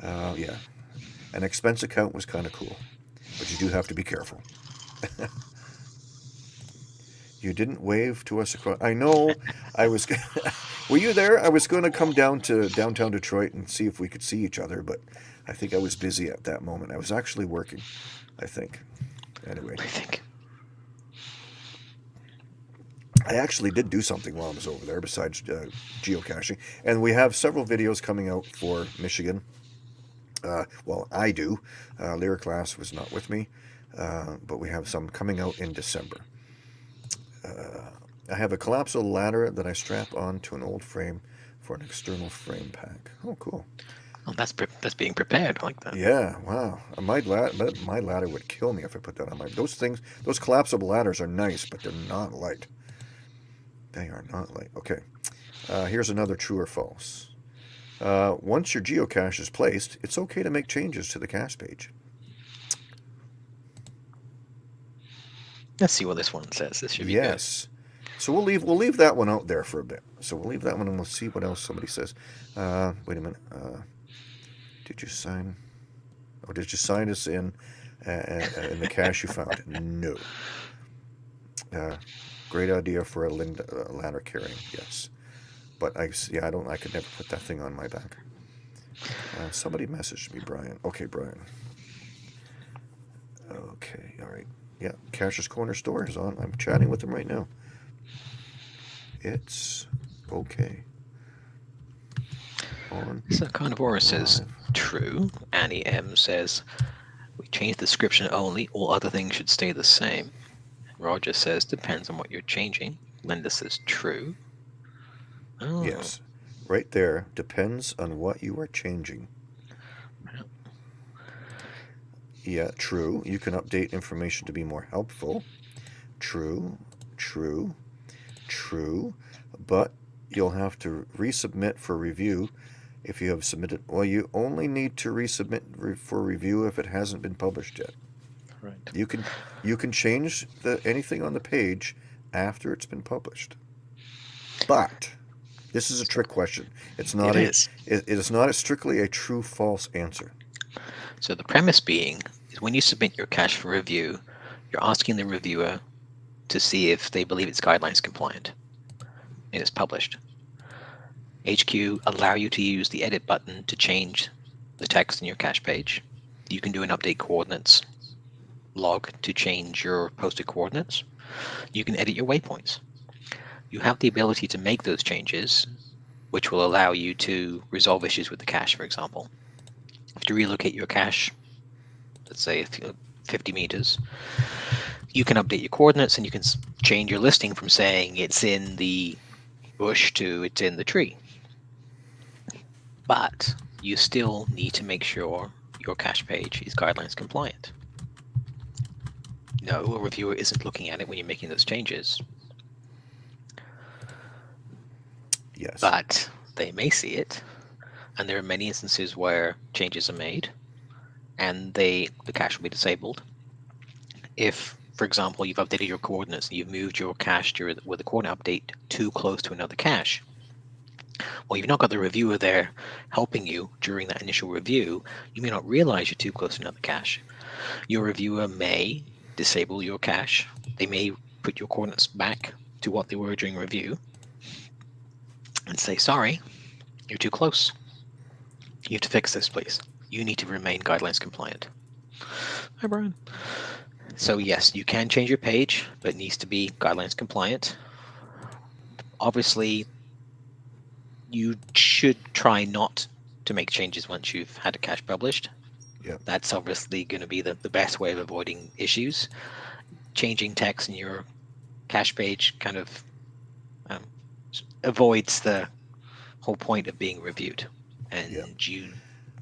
S1: Uh, yeah, an expense account was kind of cool, but you do have to be careful. you didn't wave to us across. I know. I was. Were you there? I was going to come down to downtown Detroit and see if we could see each other, but I think I was busy at that moment. I was actually working. I think. Anyway.
S2: I think.
S1: I actually did do something while I was over there besides uh, geocaching, and we have several videos coming out for Michigan. Uh, well, I do. Uh, Lyric Glass was not with me, uh, but we have some coming out in December. Uh, I have a collapsible ladder that I strap onto an old frame for an external frame pack. Oh, cool.
S2: Oh, that's pre- that's being prepared. I like that.
S1: Yeah, wow. Uh, My ladder, my ladder would kill me if I put that on my. Those things, those collapsible ladders are nice, but they're not light. They are not light. Okay, uh, here's another true or false. Uh, once your geocache is placed, it's okay to make changes to the cache page.
S2: Let's see what this one says. This should be good.
S1: Yes. So we'll leave we'll leave that one out there for a bit. So we'll leave that one and we'll see what else somebody says. Uh, wait a minute. Uh, did you sign? Oh, did you sign us in uh, uh, in the cache you found? No. Uh, great idea for a Linda, uh, ladder carrying. Yes. But I yeah I don't I could never put that thing on my back. Uh, somebody messaged me, Brian. Okay, Brian. Okay, all right. Yeah, Cacher's Corner Store is on. I'm chatting with them right now. It's okay. On.
S2: So Carnivora says true. Annie M says we change the description only. All other things should stay the same. Roger says depends on what you're changing. Linda says true. Oh,
S1: Yes. Right there. Depends on what you are changing.
S2: Yeah.
S1: Yeah, true. You can update information to be more helpful. True. True. True. But you'll have to resubmit for review if you have submitted. Well, you only need to resubmit re- for review if it hasn't been published yet.
S2: Right.
S1: You can you can change the anything on the page after it's been published. But this is a trick question. It's not
S2: It
S1: a
S2: is.
S1: It, it is not a strictly a true false answer.
S2: So the premise being is when you submit your cache for review, you're asking the reviewer to see if they believe it's guidelines compliant and it's published. HQ allow you to use the edit button to change the text in your cache page. You can do an update coordinates log to change your posted coordinates. You can edit your waypoints. You have the ability to make those changes, which will allow you to resolve issues with the cache, for example. If you relocate your cache, let's say 50 meters, you can update your coordinates and you can change your listing from saying it's in the bush to it's in the tree. But you still need to make sure your cache page is guidelines compliant. No, a reviewer isn't looking at it when you're making those changes.
S1: Yes.
S2: But they may see it, and there are many instances where changes are made, and they the cache will be disabled. If, for example, you've updated your coordinates and you've moved your cache to, with a coordinate update too close to another cache, well, you've not got the reviewer there helping you during that initial review. You may not realize you're too close to another cache. Your reviewer may disable your cache. They may put your coordinates back to what they were during review and say, sorry, you're too close. You have to fix this, please. You need to remain guidelines compliant. Hi, Brian. So yes, you can change your page, but it needs to be guidelines compliant. Obviously, you should try not to make changes once you've had a cache published.
S1: Yeah.
S2: That's obviously going to be the, the best way of avoiding issues. Changing text in your cache page kind of um, avoids the whole point of being reviewed. And
S1: yeah.
S2: you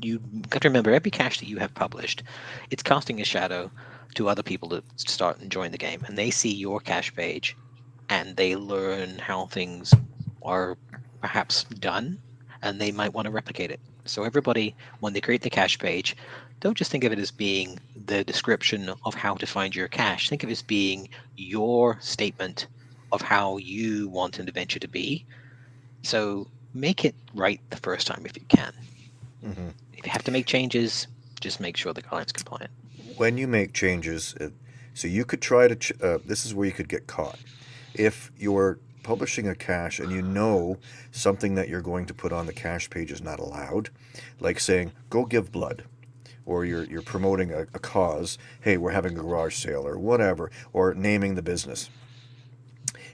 S2: you got to remember every cache that you have published, it's casting a shadow to other people to start enjoying the game, and they see your cache page, and they learn how things are perhaps done, and they might want to replicate it. So everybody, when they create the cache page, don't just think of it as being the description of how to find your cache. Think of it as being your statement of how you want an adventure to be. So make it right the first time if you can.
S1: Mm-hmm.
S2: If you have to make changes, just make sure the client's compliant.
S1: When you make changes, uh, so you could try to, ch- uh, this is where you could get caught. If you're publishing a cache and you know something that you're going to put on the cache page is not allowed, like saying, go give blood, or you're, you're promoting a, a cause, hey, we're having a garage sale, or whatever, or naming the business.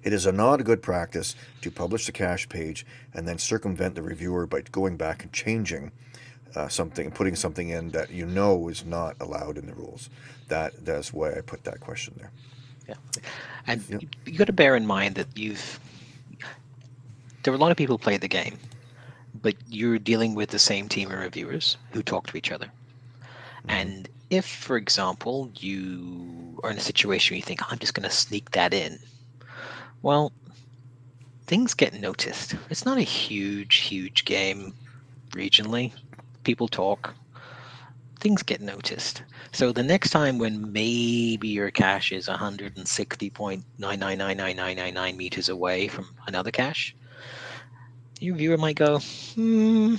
S1: It is a not a good practice to publish the cache page and then circumvent the reviewer by going back and changing uh, something, putting something in that you know is not allowed in the rules. That that's why I put that question there.
S2: Yeah, and you, you got to bear in mind that you've there are a lot of people who play the game, but you're dealing with the same team of reviewers who talk to each other. Mm-hmm. And if, for example, you are in a situation where you think, I'm just going to sneak that in, well, things get noticed. It's not a huge, huge game regionally. People talk, things get noticed. So the next time when maybe your cache is 160.9999999 meters away from another cache, your viewer might go, hmm,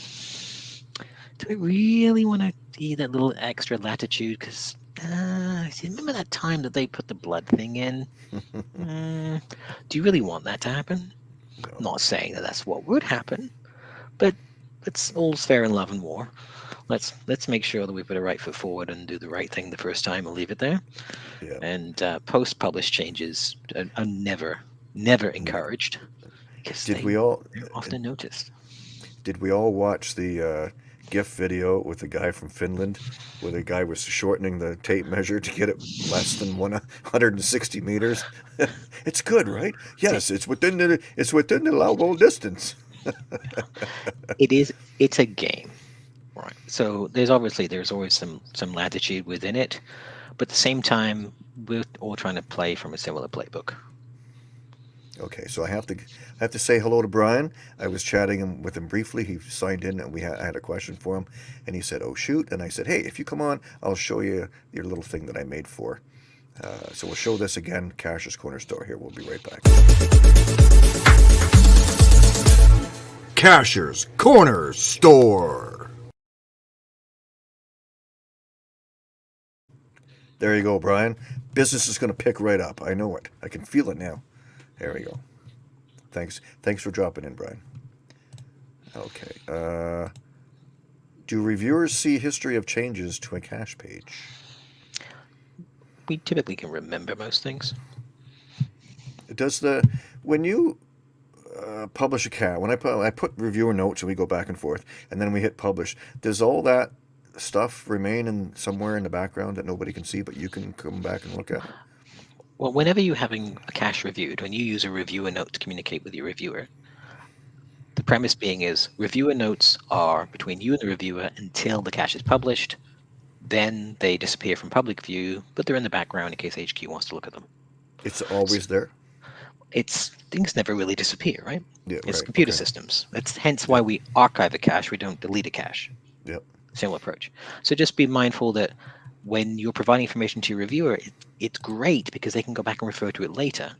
S2: do I really want to see that little extra latitude? Because uh, remember that time that they put the blood thing in? mm, do you really want that to happen? No. Not saying that that's what would happen, but it's all's fair in love and war. Let's let's make sure that we put a right foot forward and do the right thing the first time and leave it there.
S1: Yeah.
S2: And uh, post-published changes are, are never never encouraged.
S1: Did we all
S2: often noticed?
S1: Did we all watch the uh, GIF video with a guy from Finland, where the guy was shortening the tape measure to get it less than 160 meters? it's good, right? Yes, it's within the it's within the allowable distance.
S2: it is. It's a game, right? So there's obviously there's always some some latitude within it, but at the same time, we're all trying to play from a similar playbook.
S1: Okay, so I have to I have to say hello to Brian. I was chatting with him briefly. He signed in, and we had, I had a question for him, and he said, "Oh shoot!" And I said, "Hey, if you come on, I'll show you your little thing that I made for." Uh, so we'll show this again, Cacher's Corner Store. Here, we'll be right back. Cacher's Corner Store. There you go, Brian. Business is going to pick right up. I know it. I can feel it now. There we go. Thanks. Thanks for dropping in, Brian. Okay. Uh, do reviewers see history of changes to a cache page?
S2: We typically can remember most things.
S1: Does the when you uh, publish a cat when I put I put reviewer notes and we go back and forth and then we hit publish? Does all that stuff remain in somewhere in the background that nobody can see, but you can come back and look at?
S2: Well, whenever you're having a cache reviewed, when you use a reviewer note to communicate with your reviewer, the premise being is reviewer notes are between you and the reviewer until the cache is published. Then they disappear from public view, but they're in the background in case HQ wants to look at them.
S1: It's always there.
S2: It's things never really disappear, right?
S1: Yeah,
S2: It's
S1: right,
S2: computer
S1: okay.
S2: systems. That's hence why we archive a cache. We don't delete a cache.
S1: Yep.
S2: Similar approach. So just be mindful that when you're providing information to your reviewer, it, it's great because they can go back and refer to it later.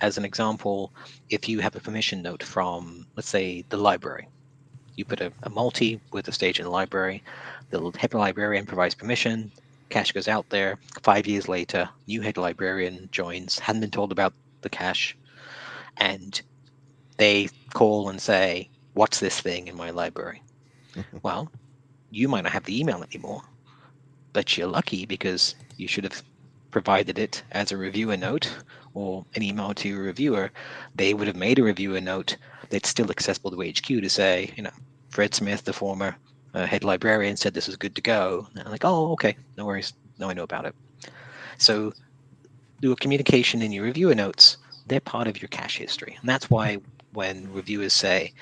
S2: As an example, if you have a permission note from, let's say, the library, you put a, a multi with a stage in the library, the head librarian provides permission, cache goes out there. Five years later, new head librarian joins, hadn't been told about the cache, and they call and say, What's this thing in my library? well, you might not have the email anymore, but you're lucky because you should have provided it as a reviewer note or an email to your reviewer. They would have made a reviewer note that's still accessible to HQ to say, you know, Fred Smith, the former uh, head librarian, said this is good to go. And I'm like, oh, okay, no worries. Now I know about it. So do a communication in your reviewer notes. They're part of your cache history. And that's why when reviewers say,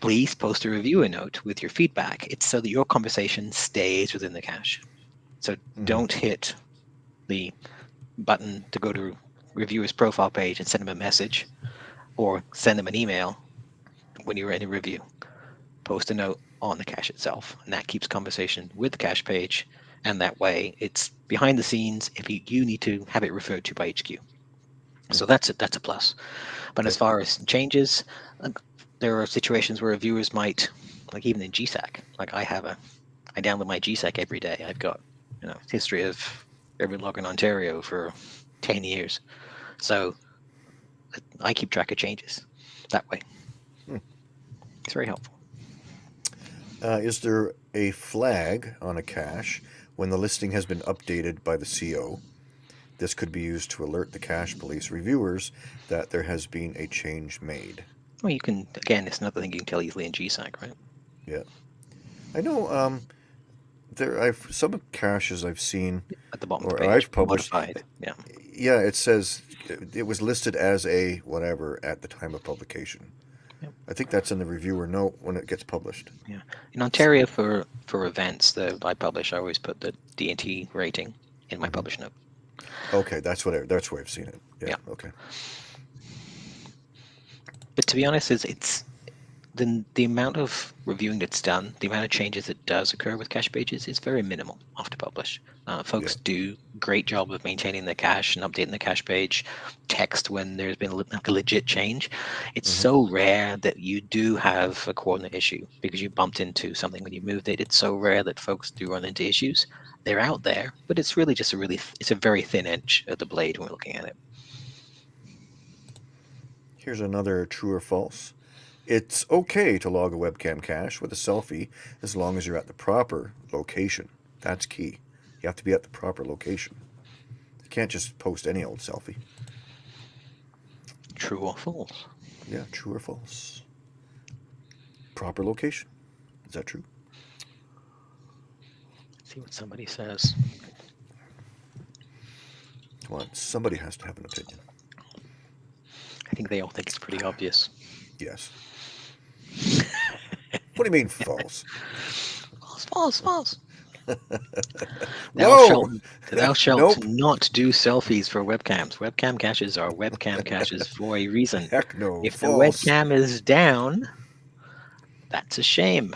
S2: please post a reviewer note with your feedback, it's so that your conversation stays within the cache. So
S1: Mhm.
S2: don't hit the button to go to reviewer's profile page and send them a message or send them an email when you're in a review. Post a note on the cache itself, and that keeps conversation with the cache page. And that way, it's behind the scenes if you, you need to have it referred to by HQ. So that's a, that's a plus. But as far as changes, there are situations where reviewers might, like even in GSAK, like I have a, I download my GSAK every day. I've got, you know, history of every log in Ontario for 10 years. So I keep track of changes that way.
S1: Hmm.
S2: It's very helpful.
S1: Uh, is there a flag on a cache when the listing has been updated by the CO? This could be used to alert the cache police reviewers that there has been a change made.
S2: Well, you can, again, it's another thing you can tell easily in GSAK, right? Yeah.
S1: I know um, there I've some caches I've seen.
S2: At the bottom
S1: Or
S2: page.
S1: I've published-
S2: modified. Yeah.
S1: Yeah, it says it was listed as a whatever at the time of publication.
S2: Yep.
S1: I think that's in the reviewer note when it gets published.
S2: Yeah, in Ontario for for events that I publish, I always put the D&T rating in my
S1: Mhm.
S2: publish note.
S1: Okay, that's what I, that's where I've seen it. Yeah.
S2: Yeah.
S1: Okay.
S2: But to be honest, it's, it's the the amount of reviewing that's done, the amount of changes that does occur with cache pages is very minimal after publish. Uh, folks do great job of maintaining the cache and updating the cache page, text when there's been a, like a legit change. It's
S1: Mhm.
S2: so rare that you do have a coordinate issue because you bumped into something when you moved it. It's so rare that folks do run into issues. They're out there, but it's really just a really th- it's a very thin edge of the blade when we're looking at it.
S1: Here's another true or false. It's okay to log a webcam cache with a selfie as long as you're at the proper location. That's key. You have to be at the proper location. You can't just post any old selfie.
S2: True or false?
S1: Yeah, true or false? Proper location. Is that true?
S2: Let's see what somebody says.
S1: Come on, somebody has to have an opinion.
S2: I think they all think it's pretty obvious.
S1: Yes. What do you mean false?
S2: False, false, false. Thou shalt, thou shalt
S1: Nope.
S2: not do selfies for webcams. Webcam caches are webcam caches for a reason.
S1: Heck no.
S2: If the webcam is down, that's a shame.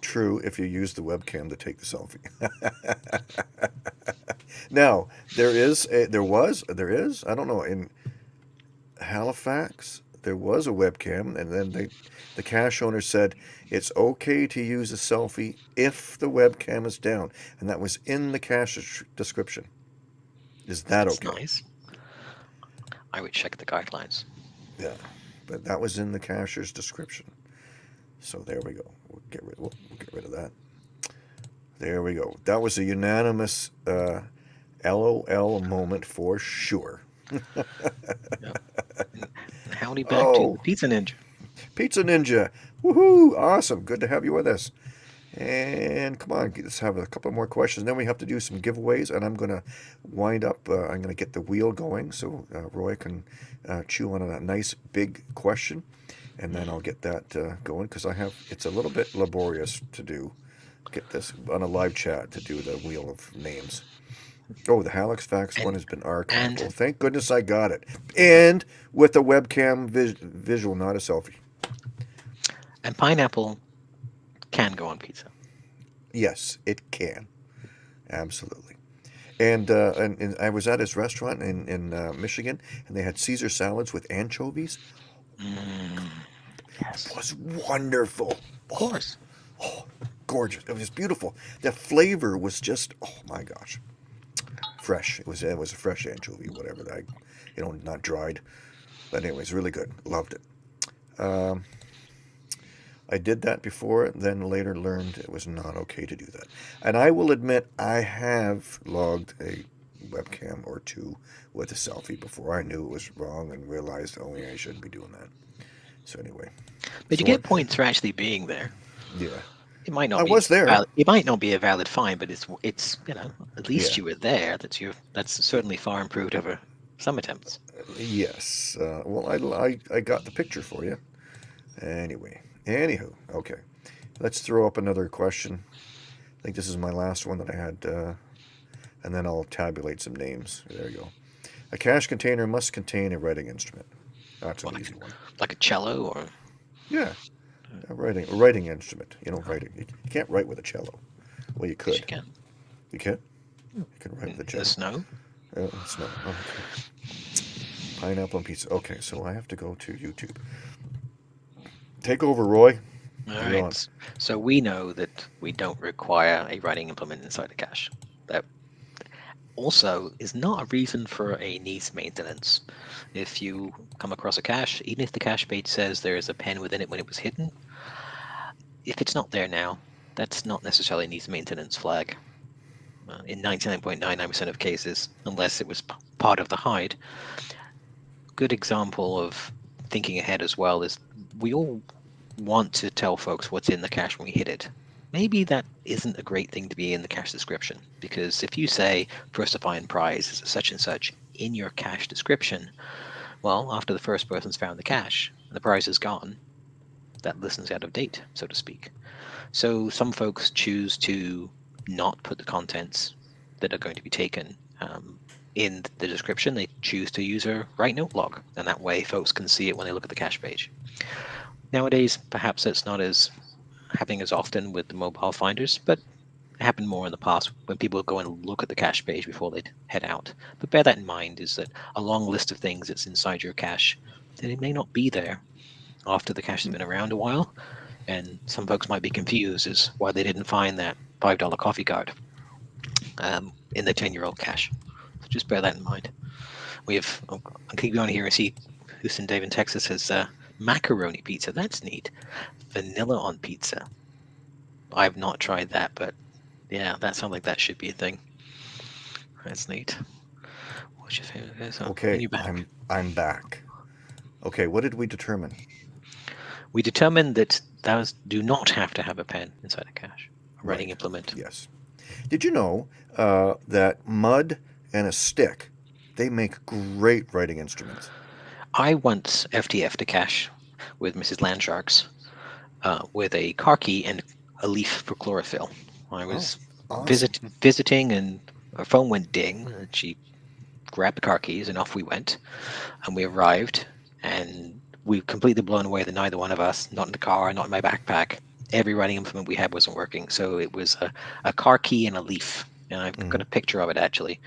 S1: True, if you use the webcam to take the selfie. now, there is, a, there was, there is, I don't know, in Halifax, there was a webcam, and then they, the cache owner said it's okay to use a selfie if the webcam is down, and that was in the des- description. Is that
S2: That's
S1: okay?
S2: nice. I would check the guidelines.
S1: Yeah, but that was in the cacher's description. So there we go. We'll get rid. We'll, we'll get rid of that. There we go. That was a unanimous uh, LOL moment for sure.
S2: Howdy back to
S1: Oh.
S2: the Pizza Ninja.
S1: Pizza Ninja. Woohoo! Awesome. Good to have you with us. And come on, let's have a couple more questions. Then we have to do some giveaways, and I'm going to wind up. Uh, I'm going to get the wheel going so uh, Roy can uh, chew on a nice big question, and then I'll get that uh, going because I have. It's a little bit laborious to do. Get this on a live chat to do the wheel of names. Oh, the Halifax one has been archived.
S2: and-
S1: well, thank goodness I got it, and with a webcam vis- visual, not a selfie.
S2: And pineapple can go on pizza.
S1: Yes, it can. Absolutely. And, uh, and, and I was at his restaurant in, in uh, Michigan, and they had Caesar salads with anchovies.
S2: Mm, yes.
S1: It was wonderful.
S2: Of course.
S1: Oh, gorgeous. It was beautiful. The flavor was just, oh my gosh. Fresh. It was it was a fresh anchovy, whatever that, you know, not dried. But anyways, really good. Loved it. Um, I did that before, then later learned it was not okay to do that. And I will admit, I have logged a webcam or two with a selfie before I knew it was wrong and realized, oh yeah, I shouldn't be doing that. So anyway,
S2: But you
S1: So
S2: get points for actually being there.
S1: yeah.
S2: It might not
S1: I
S2: be
S1: was there.
S2: valid- it might not be a valid fine, but it's it's you know at least
S1: Yeah.
S2: you were there. That's your that's certainly far improved over some attempts.
S1: Yes. Uh, well, I, I, I got the picture for you. Anyway, anywho, okay. Let's throw up another question. I think this is my last one that I had, uh, and then I'll tabulate some names. There you go. A cache container must contain a writing instrument. That's an
S2: Like-
S1: easy one.
S2: Like a cello or
S1: Yeah, a writing a writing instrument. You know, writing. You you can't write with a cello. Well, you
S2: yes, you
S1: could.
S2: can
S1: You can. You can write with a
S2: the
S1: cello.
S2: snow.
S1: Oh, it's not. oh, okay. Pineapple and pizza. Okay, so I have to go to YouTube. Take over, Roy.
S2: All
S1: on.
S2: So we know that we don't require a writing implement inside a cache. That also is not a reason for a needs maintenance. If you come across a cache, even if the cache page says there is a pen within it when it was hidden, if it's not there now, that's not necessarily needs maintenance flag. Uh, in 99.99% of cases, unless it was part of the hide. Good example of thinking ahead as well is we all want to tell folks what's in the cache when we hit it. Maybe that isn't a great thing to be in the cache description because if you say first to find prize is such and such in your cache description, well, after the first person's found the cache and the prize is gone, that list is out of date, so to speak. So some folks choose to not put the contents that are going to be taken um, in the description. They choose to use a write note log, and that way folks can see it when they look at the cache page. Nowadays, perhaps it's not as happening as often with the mobile finders, but it happened more in the past when people go and look at the cache page before they'd head out. But bear that in mind is that a long list of things that's inside your cache that it may not be there after the cache has been around a while. And some folks might be confused as why they didn't find that $5 coffee card um, in the 10 year old cache. So just bear that in mind. We have, oh, I'll keep going here and see Houston Dave in Texas has uh, macaroni pizza. That's neat. Vanilla on pizza. I've not tried that, but yeah, that sounds like that should be a thing. That's neat. What's your favorite? So,
S1: Okay,
S2: back.
S1: I'm I'm back. Okay, what did we determine?
S2: We determined that those do not have to have a pen inside a cache. A writing implement.
S1: Yes. Did you know uh, that mud and a stick they make great writing instruments?
S2: I once FTF'd a cache with Mrs. Landsharks uh, with a car key and a leaf for chlorophyll. I was
S1: Awesome.
S2: visit, visiting and our phone went ding and she grabbed the car keys and off we went and we arrived and we were completely blown away that neither one of us not in the car not in my backpack every writing implement we had wasn't working so it was a, a car key and a leaf and i've got a picture of it actually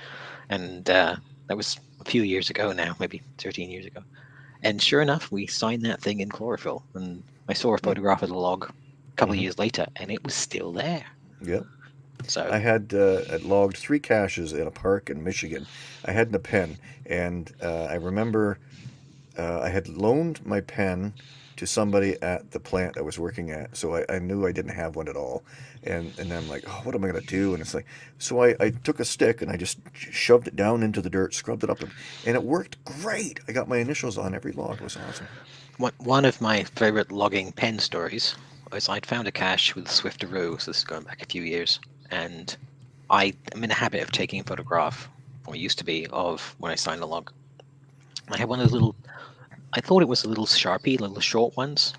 S2: and uh, that was a few years ago now maybe 13 years ago and sure enough we signed that thing in chlorophyll and i saw a photograph of the log a couple
S1: Mhm.
S2: of years later and it was still there
S1: Yep.
S2: so
S1: I had uh, logged three caches in a park in Michigan. I had a pen, and uh, I remember uh, I had loaned my pen to somebody at the plant I was working at. So I, I knew I didn't have one at all. And and I'm like, oh, what am I gonna do? And it's like, so I, I took a stick and I just shoved it down into the dirt, scrubbed it up, and, and it worked great. I got my initials on every log. It was awesome.
S2: One, one of my favorite logging pen stories was I'd found a cache with Swifteroo, so this is going back a few years, and I am in the habit of taking a photograph, or used to be, of when I sign a log. I had one of those little, I thought it was a little Sharpie, little short ones,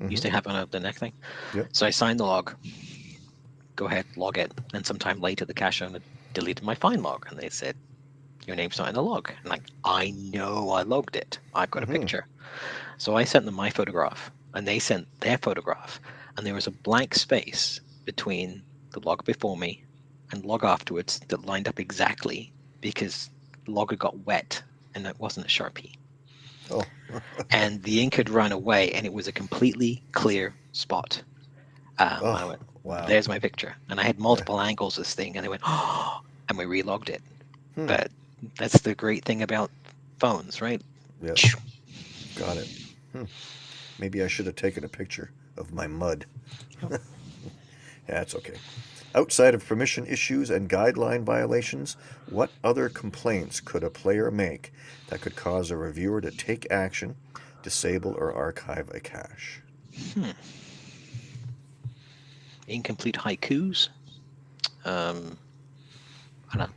S1: Mhm.
S2: used to have on the neck thing.
S1: Yep.
S2: So I signed the log, go ahead, log it, and sometime later the cache owner deleted my find log, and they said, your name's not in the log. And like, I know I logged it. I've got a
S1: Mhm.
S2: picture. So I sent them my photograph, and they sent their photograph, and there was a blank space between the log before me and log afterwards that lined up exactly because the log had got wet and it wasn't a sharpie.
S1: Oh,
S2: And the ink had run away, and it was a completely clear spot. Um, I
S1: Oh,
S2: went,
S1: wow.
S2: there's my picture. And I had multiple angles of this thing, and they went, oh, and we relogged it.
S1: Hmm.
S2: But that's the great thing about phones, right?
S1: Yep, got it. Hmm. Maybe I should have taken a picture of my mud. That's okay. Outside of permission issues and guideline violations, what other complaints could a player make that could cause a reviewer to take action, disable or archive a cache?
S2: Hmm. Incomplete haikus. Um, I don't know.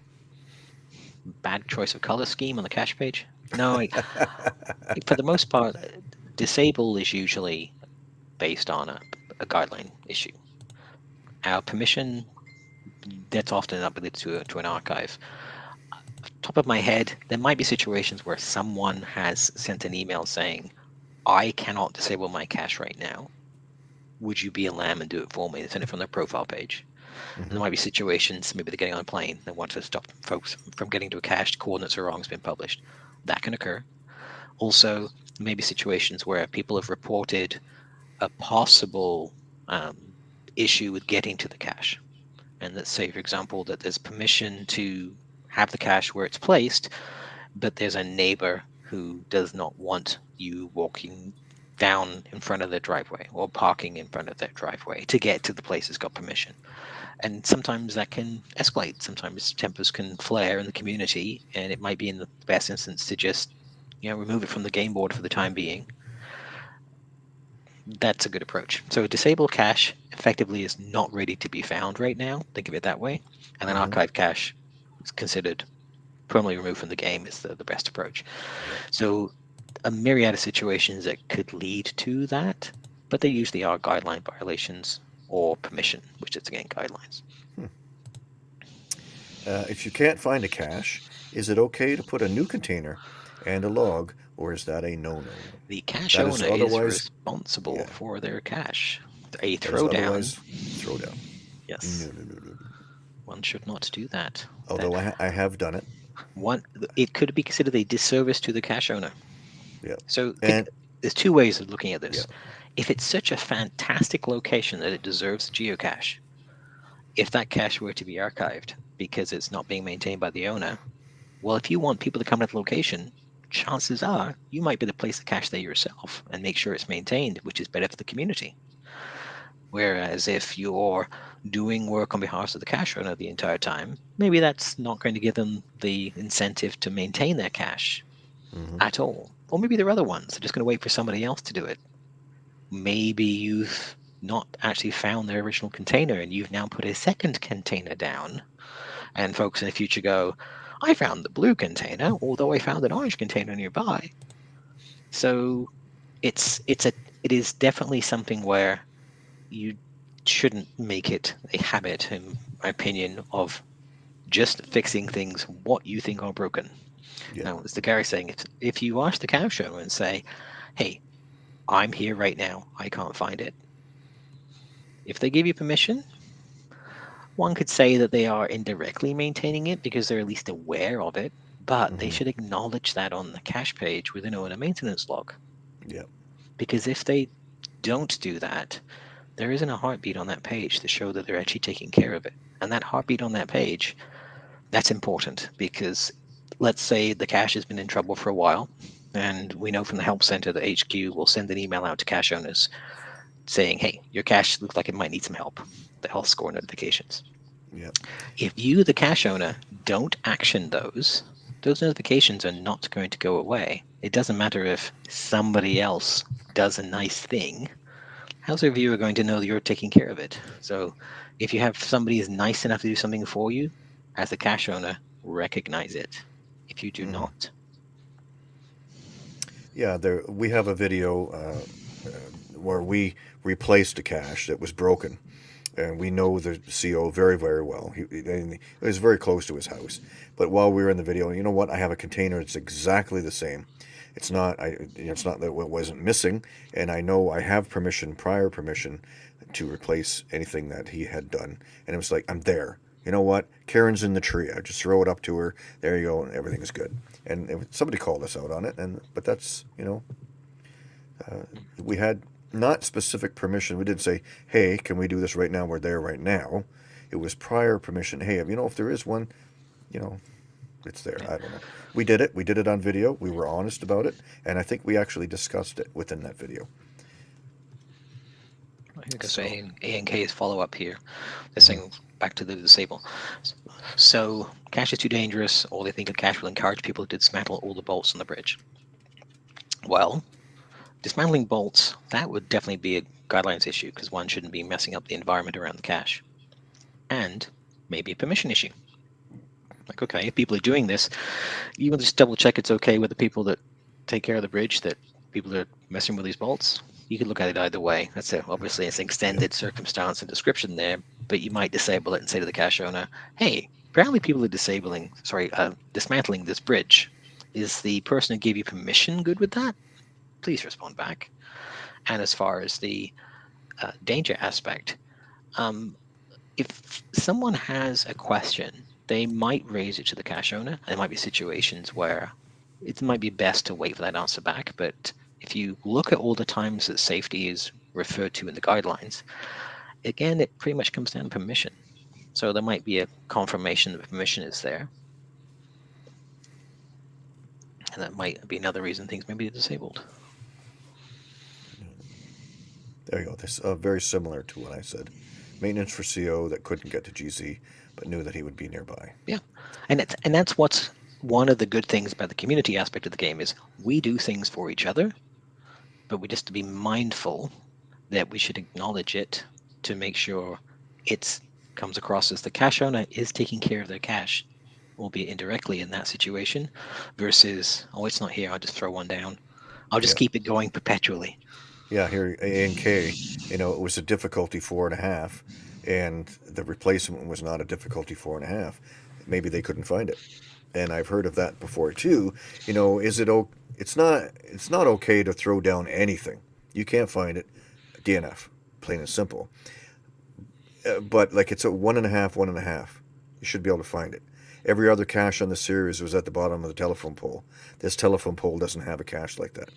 S2: Bad choice of color scheme on the cache page. No, I, for the most part, disable is usually based on a, a guideline issue. Our permission, that's often up to, to an archive. Top of my head, there might be situations where someone has sent an email saying, I cannot disable my cache right now. Would you be a lamb and do it for me? They send it from their profile page. And there might be situations, maybe they're getting on a plane, they want to stop folks from getting to a cache, coordinates are wrong, it's been published. That can occur. Also, maybe situations where people have reported a possible um, issue with getting to the cache. And let's say, for example, that there's permission to have the cache where it's placed, but there's a neighbor who does not want you walking down in front of their driveway or parking in front of their driveway to get to the place that's got permission. And sometimes that can escalate. Sometimes tempers can flare in the community, and it might be in the best instance to just, you know, remove it from the game board for the time being. That's a good approach. So a disable cache effectively is not ready to be found right now. Think of it that way. And an
S1: Mhm.
S2: archive cache is considered permanently removed from the game is the, the best approach. So a myriad of situations that could lead to that, but they usually are guideline violations or permission, which is again guidelines.
S1: Uh, if you can't find a cache, is it okay to put a new container and a log, or is that a no-no?
S2: The cache
S1: That is
S2: owner is
S1: otherwise-
S2: responsible
S1: yeah.
S2: for their cache. A throwdown,
S1: Throwdown.
S2: yes,
S1: No, no, no, no, no.
S2: one should not do that.
S1: Although I, ha- I have done it.
S2: One, it could be considered a disservice to the cache owner.
S1: Yeah.
S2: So think- there's two ways of looking at this.
S1: Yeah.
S2: If it's such a fantastic location that it deserves geocache, if that cache were to be archived because it's not being maintained by the owner, well, if you want people to come to the location, chances are you might be the place to cache there yourself and make sure it's maintained, which is better for the community. Whereas if you're doing work on behalf of the cache owner the entire time, maybe that's not going to give them the incentive to maintain their cache
S1: mhm.
S2: at all. Or maybe there are other ones. They're just going to wait for somebody else to do it. Maybe you've not actually found their original container and you've now put a second container down. And folks in the future go, I found the blue container, although I found an orange container nearby. So it's it's a it is definitely something where you shouldn't make it a habit, in my opinion, of just fixing things what you think are broken.
S1: Yeah.
S2: Now, as the Gary saying, if, if you ask the cow show and say, hey, I'm here right now, I can't find it. If they give you permission, one could say that they are indirectly maintaining it because they're at least aware of it, but they
S1: Mhm.
S2: should acknowledge that on the cache page within a maintenance log.
S1: Yep.
S2: Because if they don't do that, there isn't a heartbeat on that page to show that they're actually taking care of it. And that heartbeat on that page, that's important because let's say the cache has been in trouble for a while And we know from the help center that HQ will send an email out to cache owners saying, hey, your cache looks like it might need some help, the health score notifications.
S1: Yeah.
S2: If you, the cache owner, don't action those, those notifications are not going to go away. It doesn't matter if somebody else does a nice thing. How's a viewer going to know that you're taking care of it? So if you have somebody is nice enough to do something for you, as a cache owner, recognize it. If you do
S1: Mhm.
S2: not,
S1: Yeah, there we have a video uh, uh, where we replaced a cache that was broken, and we know the CO very very well. He, he- was very close to his house. But while we were in the video, you know what? I have a container. It's exactly the same. It's not. I. It's not that it wasn't missing, and I know I have permission, prior permission, to replace anything that he had done. And it was like I'm there. You know what? Karen's in the tree. I just throw it up to her. There you go, and everything is good. And it, somebody called us out on it, and but that's you know, uh, we had not specific permission. We didn't say, "Hey, can we do this right now?" We're there right now. It was prior permission. Hey, you know, if there is one, you know, it's there. I don't know. We did it. We did it on video. We were honest about it, and I think we actually discussed it within that video.
S2: That's
S1: So-
S2: A and, A and K's follow up here. They're saying back to the disable. So cache is too dangerous, or they think a cache will encourage people to dismantle all the bolts on the bridge. Well, dismantling bolts, that would definitely be a guidelines issue because one shouldn't be messing up the environment around the cache. And maybe a permission issue. Like, okay, if people are doing this, you to just double check it's okay with the people that take care of the bridge that people are messing with these bolts. You could look at it either way. That's a, obviously it's an extended circumstance and description there, but you might disable it and say to the cache owner, "Hey, apparently people are disabling, sorry, uh, dismantling this bridge. Is the person who gave you permission good with that? Please respond back." And as far as the uh, danger aspect, um, if someone has a question, they might raise it to the cache owner. There might be situations where it might be best to wait for that answer back. But if you look at all the times that safety is referred to in the guidelines, again, it pretty much comes down to permission. So there might be a confirmation that permission is there. And that might be another reason things may be disabled.
S1: There you go. This uh, very similar to what I said. Maintenance for CO that couldn't get to GC, but knew that he would be nearby.
S2: Yeah, and it's, and that's what's one of the good things about the community aspect of the game is we do things for each other but we just to be mindful that we should acknowledge it to make sure it comes across as the cache owner is taking care of their cache albeit indirectly in that situation versus oh it's not here i'll just throw one down i'll just
S1: Yeah.
S2: keep it going perpetually
S1: Yeah, here A and K, you know, it was a difficulty four and a half, and the replacement was not a difficulty four and a half. Maybe they couldn't find it, and I've heard of that before too. You know, is it o- It's not. It's not okay to throw down anything. You can't find it. DNF, plain and simple. Uh, but like it's a one and a half, one and a half. You should be able to find it. Every other cache on the series was at the bottom of the telephone pole. This telephone pole doesn't have a cache like that.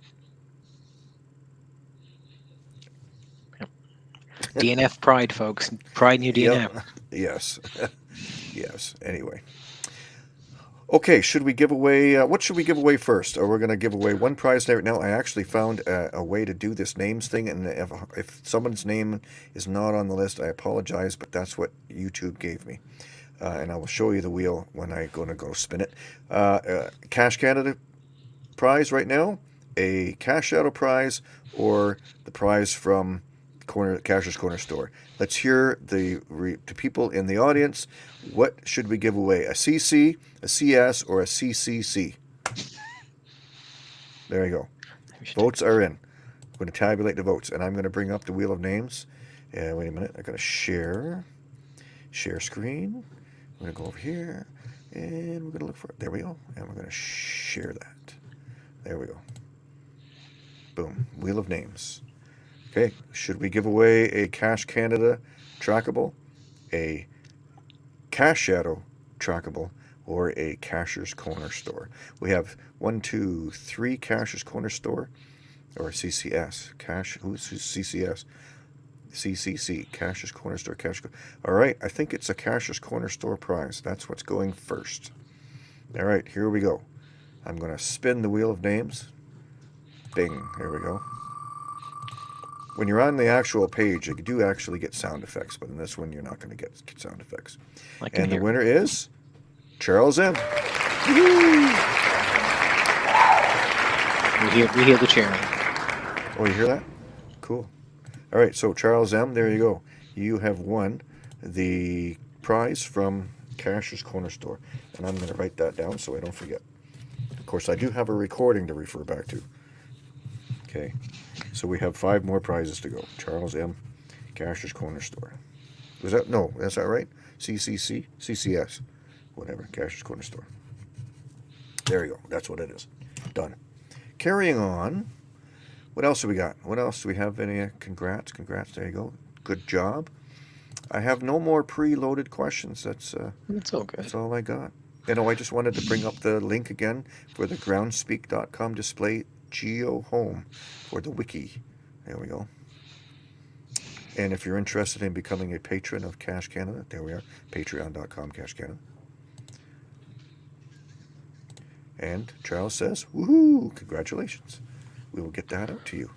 S2: dnf pride folks pride your dnf
S1: Yep. Yes. yes. Anyway. Okay, should we give away, uh, what should we give away first? Are we going to give away one prize right now? I actually found a, a way to do this names thing, and if, if someone's name is not on the list, I apologize, but that's what YouTube gave me. Uh, and I will show you the wheel when I'm going to go spin it. Uh, uh, Cache Canada prize right now, a Cache Shadow prize, or the prize from corner Cacher's Corner store. Let's hear the re, to people in the audience. What should we give away? A CC, a CS, or a CCC? There you go. Votes are in. I'm going to tabulate the votes, and I'm going to bring up the wheel of names. And wait a minute, I got to share, share screen. I'm going to go over here, and we're going to look for it. There we go, and we're going to share that. There we go. Boom, wheel of names. Okay, should we give away a Cache Canada trackable, a Cache Shadow trackable, or a Cacher's Corner store? We have one, two, three Cacher's Corner store, or CCS. Cash, who's CCS? CCC, Cacher's Corner Store. Cash. All right, I think it's a Cacher's Corner Store prize. That's what's going first. All right, here we go. I'm going to spin the wheel of names. Bing. There we go. When you're on the actual page, you do actually get sound effects, but in this one, you're not going to get sound effects. And the winner is Charles M.
S2: We hear we hear the cheering.
S1: Oh, you hear that? Cool. All right, so Charles M., there you go. You have won the prize from Cacher's Corner Store. And I'm going to write that down so I don't forget. Of course, I do have a recording to refer back to. Okay, so we have five more prizes to go. Charles M., Cacher's Corner Store. Was that, no, that's that right? CCC? CCS. Whatever, Cacher's Corner Store. There you go. That's what it is. Done. Carrying on. What else do we got? What else do we have? Any uh, congrats? Congrats. There you go. Good job. I have no more preloaded questions. That's uh,
S2: all good.
S1: that's all I got. You know, I just wanted to bring up the link again for the groundspeak.com display geo home for the wiki. There we go. And if you're interested in becoming a patron of Cache Canada, there we are. Patreon.com Cache Canada. And Charles says, woohoo, congratulations. We will get that out to you.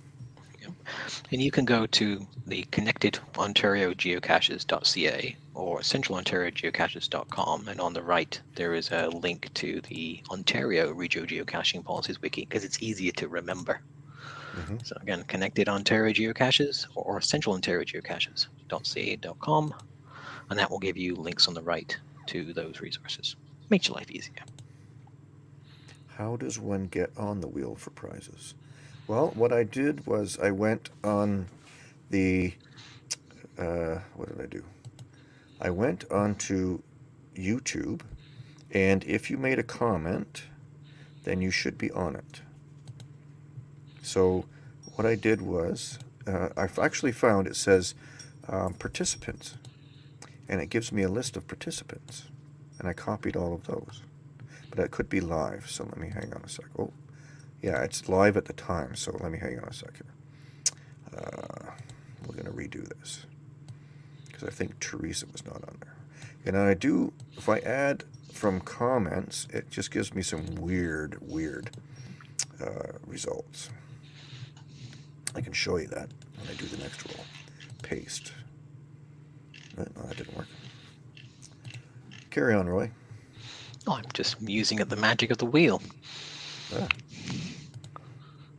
S2: And you can go to the connected Ontario geocaches.ca or centralontariogeocaches.com and on the right there is a link to the Ontario Regio Geocaching Policies Wiki because it's easier to remember.
S1: Mhm.
S2: So again, connected Ontario Geocaches or Central Ontario Geocaches.ca.com and that will give you links on the right to those resources. Makes your life easier.
S1: How does one get on the wheel for prizes? Well, what I did was I went on the, uh, what did I do? I went onto YouTube, and if you made a comment, then you should be on it. So what I did was, uh, I've actually found it says um, participants, and it gives me a list of participants, and I copied all of those but it could be live. So let me hang on a sec. Oh, yeah, it's live at the time. So let me hang on a sec here. Uh, we're gonna redo this because I think Teresa was not on there. And I do, if I add from comments, it just gives me some weird, weird uh, results. I can show you that when I do the next roll. Paste. No, no, that didn't work. Carry on, Roy.
S2: Oh, I'm just musing at the magic of the wheel.
S1: Ah.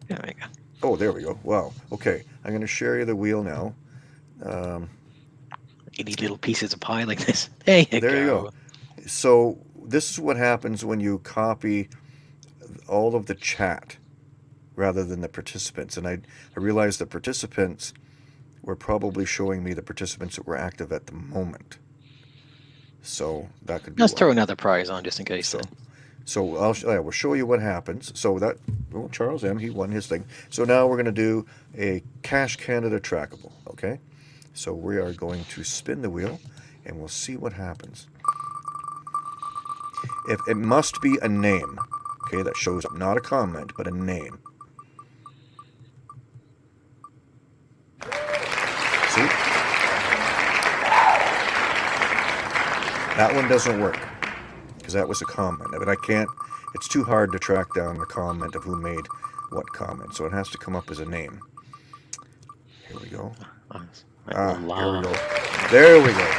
S2: There we go.
S1: Oh, there we go. Wow. Okay, I'm going to share you the wheel now. Um,
S2: You need little pieces of pie like this. There you
S1: There
S2: go.
S1: you go. so this is what happens when you copy all of the chat rather than the participants. And I, I realized the participants were probably showing me the participants that were active at the moment. So that could be
S2: Let's throw another prize on just in case.
S1: So. So I'll I will show you what happens. So that well, Charles M. He won his thing. So now we're going to do a Cache Canada trackable. Okay. So we are going to spin the wheel, and we'll see what happens. If it must be a name, okay, that shows up, not a comment, but a name. See? That one doesn't work because that was a comment. But I can't, it's too hard to track down the comment of who made what comment. So it has to come up as a name. Here we go. Ah, here we go. There we go.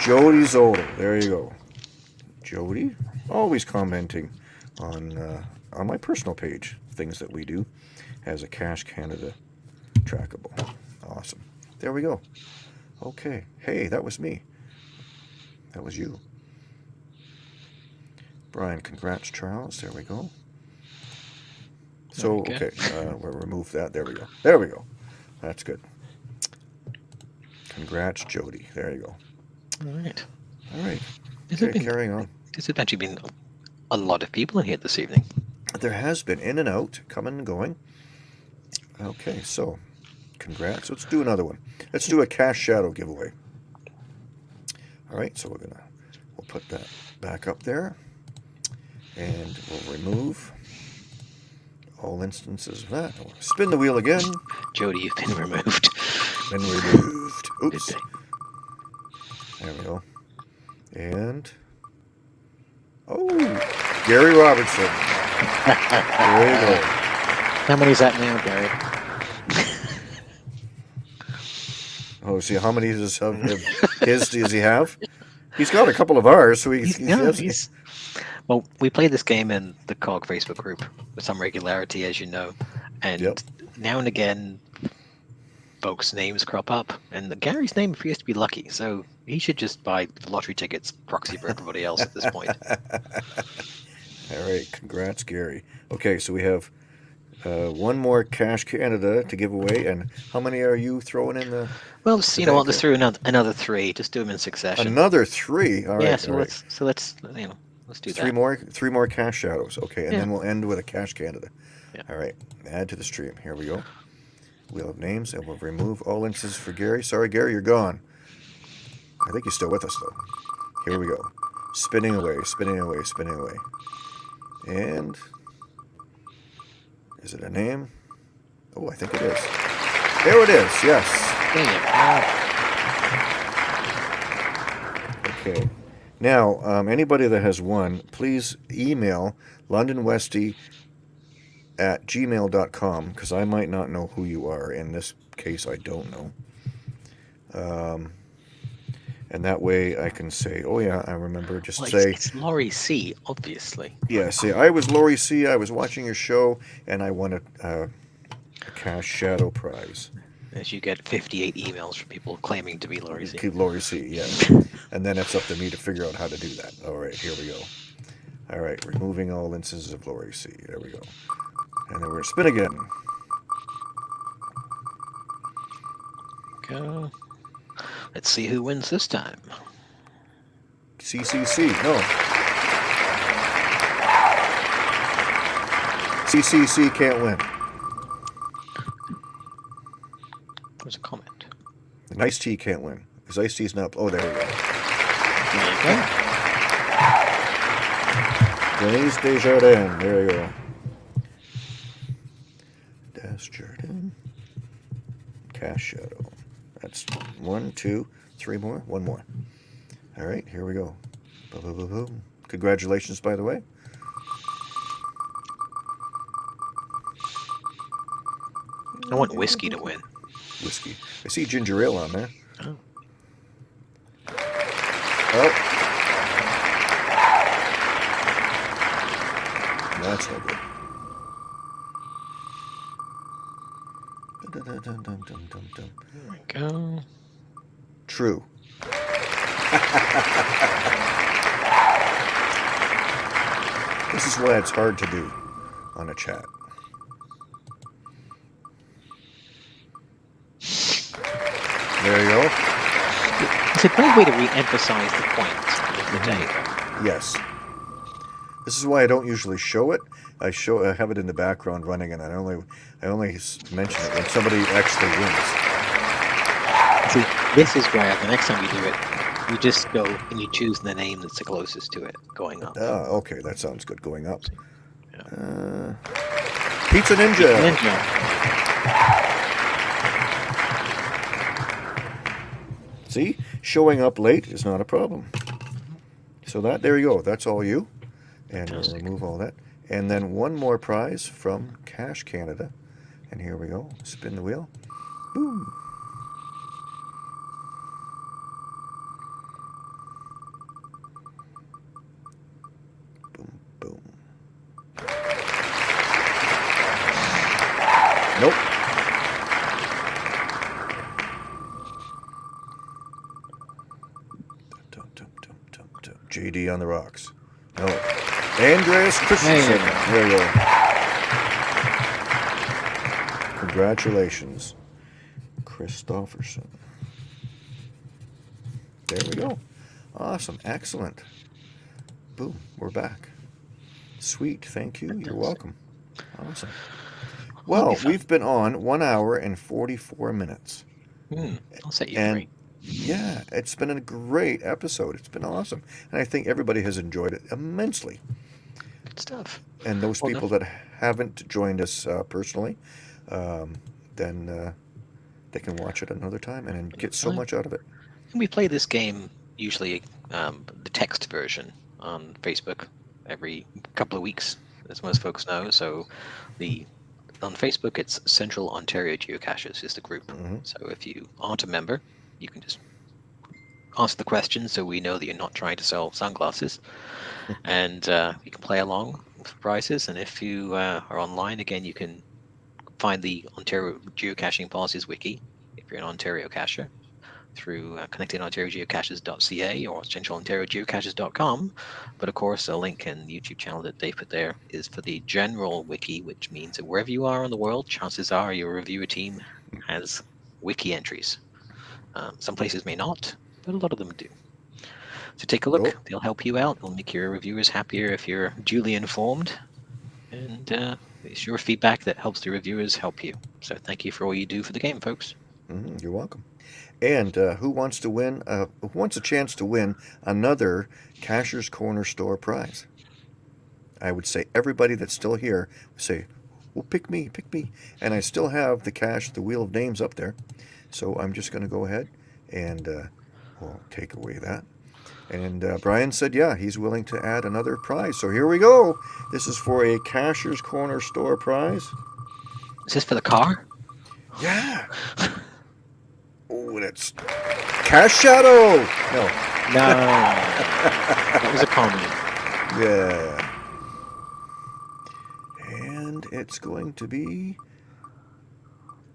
S1: Jody Zolder. There you go. Jody, always commenting on uh, on my personal page, things that we do, as a Cache Canada trackable. Awesome. There we go. Okay. Hey, that was me. That was you. Brian, congrats, Charles. There we go. So,
S2: Okay.
S1: okay, uh, we'll remove that. There we go. There we go. That's good. Congrats, Jody. There you go.
S2: All right.
S1: All right.
S2: Has it
S1: Okay,
S2: been,
S1: carrying on.
S2: there's actually been a lot of people in here this evening.
S1: There has been in and out, coming and going. Okay, so congrats. Let's do another one. Let's do a Cache Shadow giveaway. All right, so we're gonna we'll put that back up there, and we'll remove all instances of that. We'll spin the wheel again.
S2: Jody, you've been removed.
S1: Been removed. Oops. There we go. And oh, Gary Robertson. There you go.
S2: How many is that now, Gary?
S1: Oh, see, how many does of of his does he have? He's got a couple of ours, so he,
S2: He's,
S1: he
S2: no, he's, well, we play this game in the COG Facebook group with some regularity, as you know, and
S1: Yep.
S2: now and again, folks' names crop up, and Gary's name appears to be lucky, so he should just buy the lottery tickets proxy for everybody else at this point.
S1: All right, congrats, Gary. Okay, so we have uh, one more Cache Canada to give away, and how many are you throwing in the?
S2: Well, let's, you know?
S1: Okay.
S2: Let's through another another three. Just do them in succession.
S1: Another three. All right,
S2: yeah, so
S1: right.
S2: let's so let's you know let's do
S1: three
S2: that.
S1: more, three more Cache Shadows. Okay, and
S2: Yeah.
S1: then we'll end with a Cache Canada.
S2: Yeah.
S1: All right, add to the stream. Here we go. Wheel of names, and we'll remove all instances for Gary. Sorry, Gary, you're gone. I think he's still with us though. Here we go. Spinning away, spinning away, spinning away. And is it a name? Oh, I think it is. There it is. Yes.
S2: There you go.
S1: Okay. Now, um, anybody that has won, please email londonwesty at gmail.com because I might not know who you are. In this case, I don't know. Um, and that way I can say, oh, yeah, I remember. Just
S2: Well,
S1: say,
S2: it's, it's Laurie C. Obviously.
S1: yeah, say, I was Lori C. I was watching your show and I won a, uh, a Cache Shadow Prize.
S2: As you get 58 emails from people claiming to be Laurie C.
S1: Keep Lori C. Yeah. and then it's up to me to figure out how to do that. All right, here we go. All right, removing all instances of Lori C. There we go. And then we're spin again.
S2: Go. Let's see who wins this time.
S1: CCC. No. CCC can't win.
S2: There's a comment.
S1: Nice Tea can't win. Because Ice Tea's not. Oh, there we go.
S2: There you go.
S1: Denise Desjardins. There you go. Desjardins. Cache Shadow. That's one, two, three more. One more. All right, here we go. Boom, boom, boom, boom. Congratulations, by the way.
S2: I want whiskey to win.
S1: Whiskey. I see ginger ale on there.
S2: Oh.
S1: Oh. That's no good. Dun-dun-dun-dun-dun-dun-dun.
S2: There we go.
S1: True. this is why it's hard to do on a chat. There you go.
S2: It's a great way to re-emphasize the point of the mm-hmm. day. though.
S1: Yes. This is why I don't usually show it. I show I have it in the background running, and I only I only mention it when somebody actually wins.
S2: See, this is where the next time you do it, you just go and you choose the name that's the closest to it going up.
S1: Oh, okay, that sounds good. Going up.
S2: Yeah.
S1: Uh, Pizza Ninja.
S2: Ninja.
S1: See, showing up late is not a problem. So that there you go. That's all you, and we'll remove all that. And then one more prize from Cache Canada, and here we go. Spin the wheel. Boom. Boom. Boom. Nope. JD on the rocks. No. Andreas Christensen.
S2: There you go.
S1: There you go. Congratulations, Christofferson. There we go. Awesome. Excellent. Boom. We're back. Sweet. Thank you. You're welcome. Awesome. Well, we've been on one hour and 44 minutes.
S2: Hmm, I'll set you
S1: And-
S2: free.
S1: Yeah, it's been a great episode. It's been awesome. And I think everybody has enjoyed it immensely.
S2: Good stuff.
S1: And those
S2: Well, no-
S1: people that haven't joined us uh, personally, um, then uh, they can watch it another time and get so much out of it.
S2: We play this game usually um, the text version on Facebook every couple of weeks, as most folks know. So the on Facebook, it's Central Ontario Geocaches is the group.
S1: Mhm.
S2: So if you aren't a member, you can just ask the question so we know that you're not trying to sell sunglasses, and uh, you can play along for prices. And if you uh, are online, again, you can find the Ontario Geocaching Policies Wiki if you're an Ontario cacher through uh, connectingontariogeocaches.ca or centralontariogeocaches.com. But of course, a link and YouTube channel that they put there is for the general wiki, which means that wherever you are in the world, chances are your reviewer team has wiki entries. Um, some places may not, but a lot of them do. So take a look.
S1: Cool.
S2: They'll help you out. They'll make your reviewers happier if you're duly informed. And uh, it's your feedback that helps the reviewers help you. So thank you for all you do for the game, folks.
S1: Mhm, You're welcome. And uh, who wants to win? Uh, who wants a chance to win another Cacher's Corner store prize? I would say everybody that's still here would say, "Well, pick me, pick me." And I still have the cash, the wheel of names up there. So I'm just going to go ahead and uh, we'll take away that. And uh, Brian said, yeah, he's willing to add another prize. So here we go. This is for a Cacher's Corner store prize.
S2: Is this for the car?
S1: Yeah. Oh, and it's Cache Shadow. No.
S2: No. that was a comment.
S1: Yeah. And it's going to be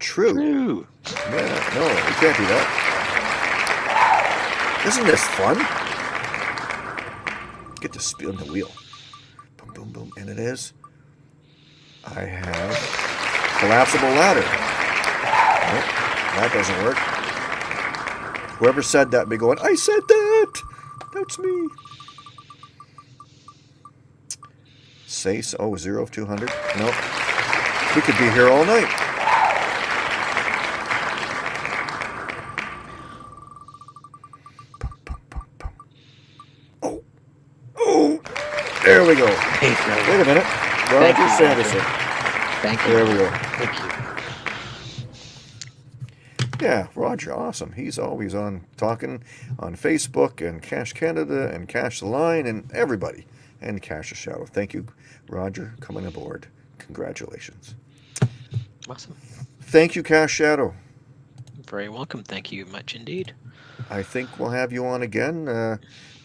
S1: true.
S2: True.
S1: Yeah, no, we can't do that. Isn't this fun? Get to spin the wheel. Boom, boom, boom. And it is. I have collapsible ladder. Nope, that doesn't work. Whoever said that be going, I said that! That's me. Say so. Oh, zero of 200. Nope. We could be here all night. There we go.
S2: Hey, no.
S1: Wait a minute.
S2: Thank
S1: Roger
S2: you,
S1: Sanderson.
S2: Thank you.
S1: There we go.
S2: Thank you.
S1: Yeah, Roger, awesome. He's always on talking on Facebook and Cache Canada and Cash the Line and everybody and Cash the Shadow. Thank you, Roger, coming aboard. Congratulations.
S2: Awesome.
S1: Thank you, Cache Shadow.
S2: Very welcome. Thank you much indeed.
S1: I think we'll have you on again, uh,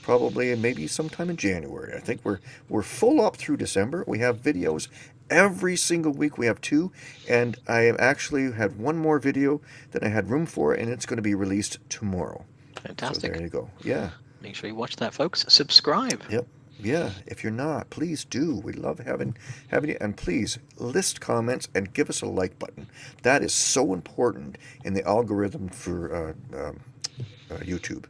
S1: probably maybe sometime in January. I think we're we're full up through December. We have videos every single week. We have two, and I have actually had one more video that I had room for, and it's going to be released tomorrow.
S2: Fantastic.
S1: So there you go. Yeah.
S2: Make sure you watch that, folks. Subscribe.
S1: Yep. Yeah, if you're not, please do. We love having having you, and please list comments and give us a like button. That is so important in the algorithm for uh, um, uh, YouTube.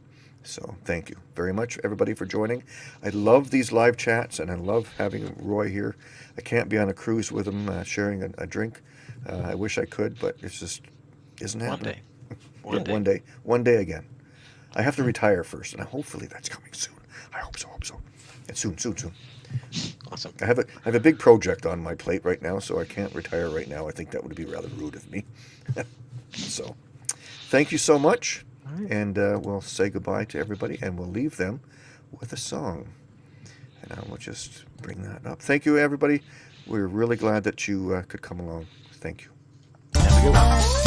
S1: So thank you very much, everybody, for joining. I love these live chats, and I love having Roy here. I can't be on a cruise with him uh, sharing a, a drink. Uh, I wish I could, but it's just isn't
S2: One
S1: happening.
S2: day. One
S1: Yeah,
S2: day.
S1: one day, one day again. I have to retire first, and hopefully that's coming soon. I hope so. Hope so. And soon, soon, soon.
S2: Awesome.
S1: I have a I have a big project on my plate right now, so I can't retire right now. I think that would be rather rude of me. so, thank you so much,
S2: right.
S1: and uh, we'll say goodbye to everybody, and we'll leave them with a song. And I will just bring that up. Thank you, everybody. We're really glad that you uh, could come along. Thank you.